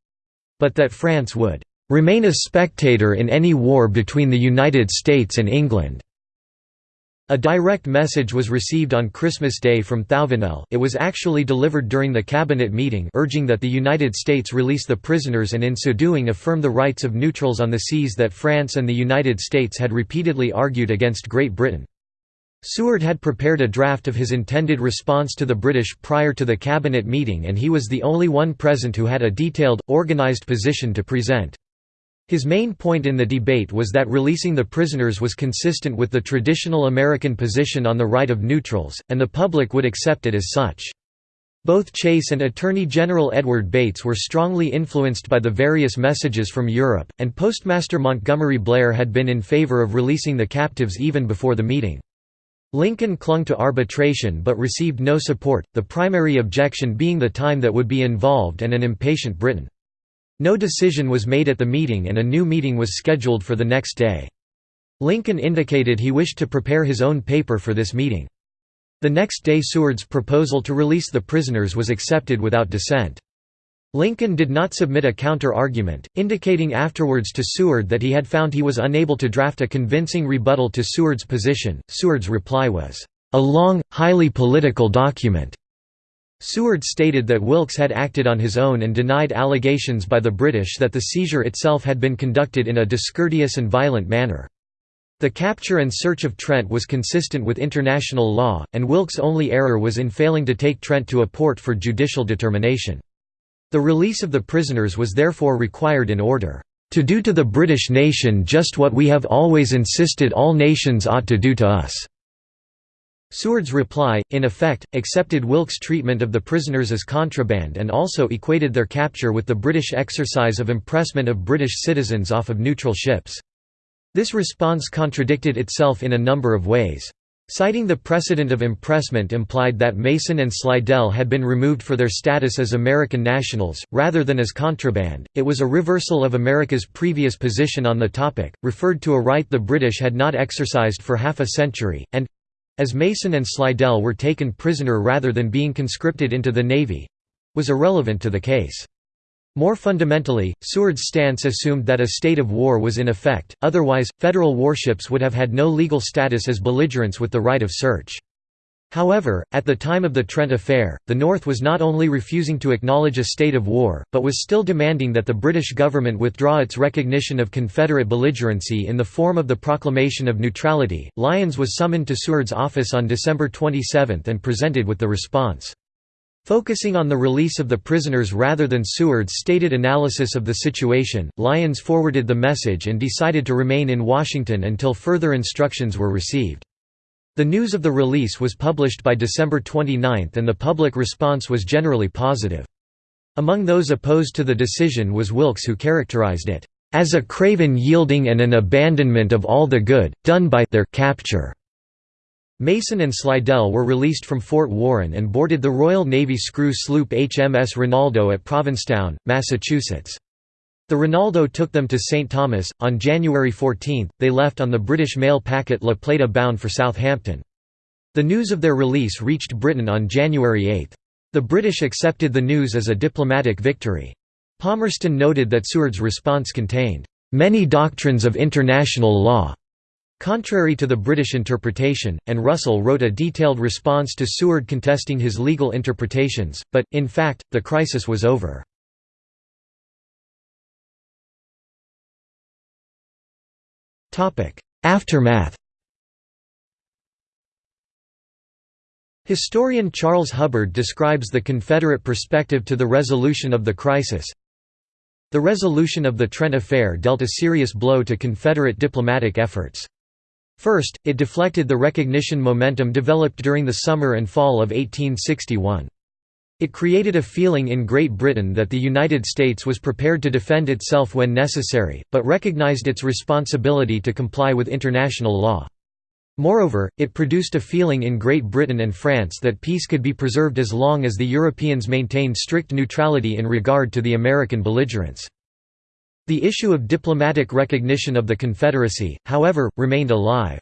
but that France would remain a spectator in any war between the United States and England. A direct message was received on Christmas Day from Thouvenel it was actually delivered during the cabinet meeting urging that the United States release the prisoners and in so doing affirm the rights of neutrals on the seas that France and the United States had repeatedly argued against Great Britain. Seward had prepared a draft of his intended response to the British prior to the cabinet meeting and he was the only one present who had a detailed, organised position to present. His main point in the debate was that releasing the prisoners was consistent with the traditional American position on the right of neutrals, and the public would accept it as such. Both Chase and Attorney General Edward Bates were strongly influenced by the various messages from Europe, and Postmaster Montgomery Blair had been in favor of releasing the captives even before the meeting. Lincoln clung to arbitration but received no support, the primary objection being the time that would be involved and an impatient Britain. No decision was made at the meeting and a new meeting was scheduled for the next day. Lincoln indicated he wished to prepare his own paper for this meeting. The next day Seward's proposal to release the prisoners was accepted without dissent. Lincoln did not submit a counter-argument, indicating afterwards to Seward that he had found he was unable to draft a convincing rebuttal to Seward's position. Seward's reply was, "...a long, highly political document." Seward stated that Wilkes had acted on his own and denied allegations by the British that the seizure itself had been conducted in a discourteous and violent manner. The capture and search of Trent was consistent with international law, and Wilkes' only error was in failing to take Trent to a port for judicial determination. The release of the prisoners was therefore required in order to do to the British nation just what we have always insisted all nations ought to do to us. Seward's reply, in effect, accepted Wilkes' treatment of the prisoners as contraband and also equated their capture with the British exercise of impressment of British citizens off of neutral ships. This response contradicted itself in a number of ways. Citing the precedent of impressment implied that Mason and Slidell had been removed for their status as American nationals, rather than as contraband, it was a reversal of America's previous position on the topic, referred to a right the British had not exercised for half a century, and as Mason and Slidell were taken prisoner rather than being conscripted into the Navy was irrelevant to the case. More fundamentally, Seward's stance assumed that a state of war was in effect, otherwise, federal warships would have had no legal status as belligerents with the right of search. However, at the time of the Trent Affair, the North was not only refusing to acknowledge a state of war, but was still demanding that the British government withdraw its recognition of Confederate belligerency in the form of the Proclamation of Neutrality. Lyons was summoned to Seward's office on December 27 and presented with the response. Focusing on the release of the prisoners rather than Seward's stated analysis of the situation, Lyons forwarded the message and decided to remain in Washington until further instructions were received. The news of the release was published by December 29 and the public response was generally positive. Among those opposed to the decision was Wilkes who characterized it, "...as a craven yielding and an abandonment of all the good, done by their capture." Mason and Slidell were released from Fort Warren and boarded the Royal Navy screw sloop HMS Rinaldo at Provincetown, Massachusetts. The Rinaldo took them to St. Thomas. On January 14, they left on the British mail packet La Plata bound for Southampton. The news of their release reached Britain on January 8. The British accepted the news as a diplomatic victory. Palmerston noted that Seward's response contained, "...many doctrines of international law." Contrary to the British interpretation, and Russell wrote a detailed response to Seward contesting his legal interpretations, but, in fact, the crisis was over. Aftermath Historian Charles Hubbard describes the Confederate perspective to the resolution of the crisis. The resolution of the Trent Affair dealt a serious blow to Confederate diplomatic efforts. First, it deflected the recognition momentum developed during the summer and fall of 1861. It created a feeling in Great Britain that the United States was prepared to defend itself when necessary, but recognized its responsibility to comply with international law. Moreover, it produced a feeling in Great Britain and France that peace could be preserved as long as the Europeans maintained strict neutrality in regard to the American belligerents. The issue of diplomatic recognition of the Confederacy, however, remained alive.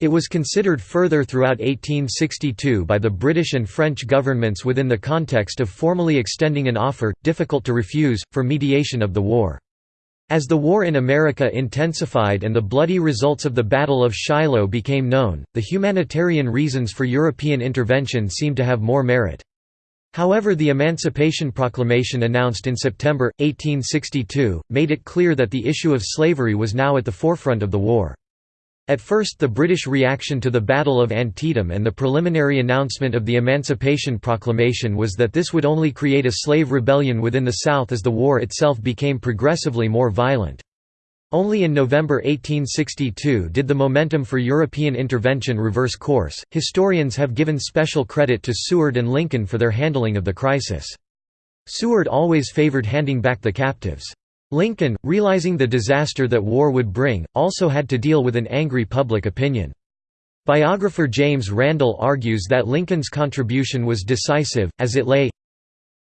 It was considered further throughout 1862 by the British and French governments within the context of formally extending an offer, difficult to refuse, for mediation of the war. As the war in America intensified and the bloody results of the Battle of Shiloh became known, the humanitarian reasons for European intervention seemed to have more merit. However the Emancipation Proclamation announced in September, 1862, made it clear that the issue of slavery was now at the forefront of the war. At first the British reaction to the Battle of Antietam and the preliminary announcement of the Emancipation Proclamation was that this would only create a slave rebellion within the South as the war itself became progressively more violent. Only in November 1862 did the momentum for European intervention reverse course. Historians have given special credit to Seward and Lincoln for their handling of the crisis. Seward always favored handing back the captives. Lincoln, realizing the disaster that war would bring, also had to deal with an angry public opinion. Biographer James Randall argues that Lincoln's contribution was decisive, as it lay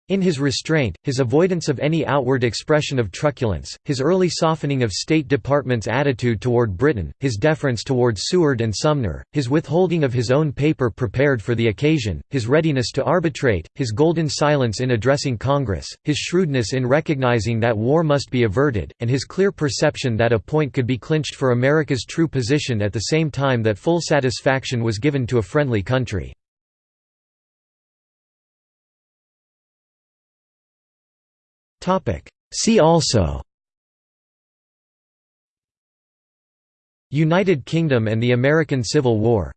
in his restraint, his avoidance of any outward expression of truculence, his early softening of State Department's attitude toward Britain, his deference toward Seward and Sumner, his withholding of his own paper prepared for the occasion, his readiness to arbitrate, his golden silence in addressing Congress, his shrewdness in recognizing that war must be averted, and his clear perception that a point could be clinched for America's true position at the same time that full satisfaction was given to a friendly country. See also. United Kingdom and the American Civil War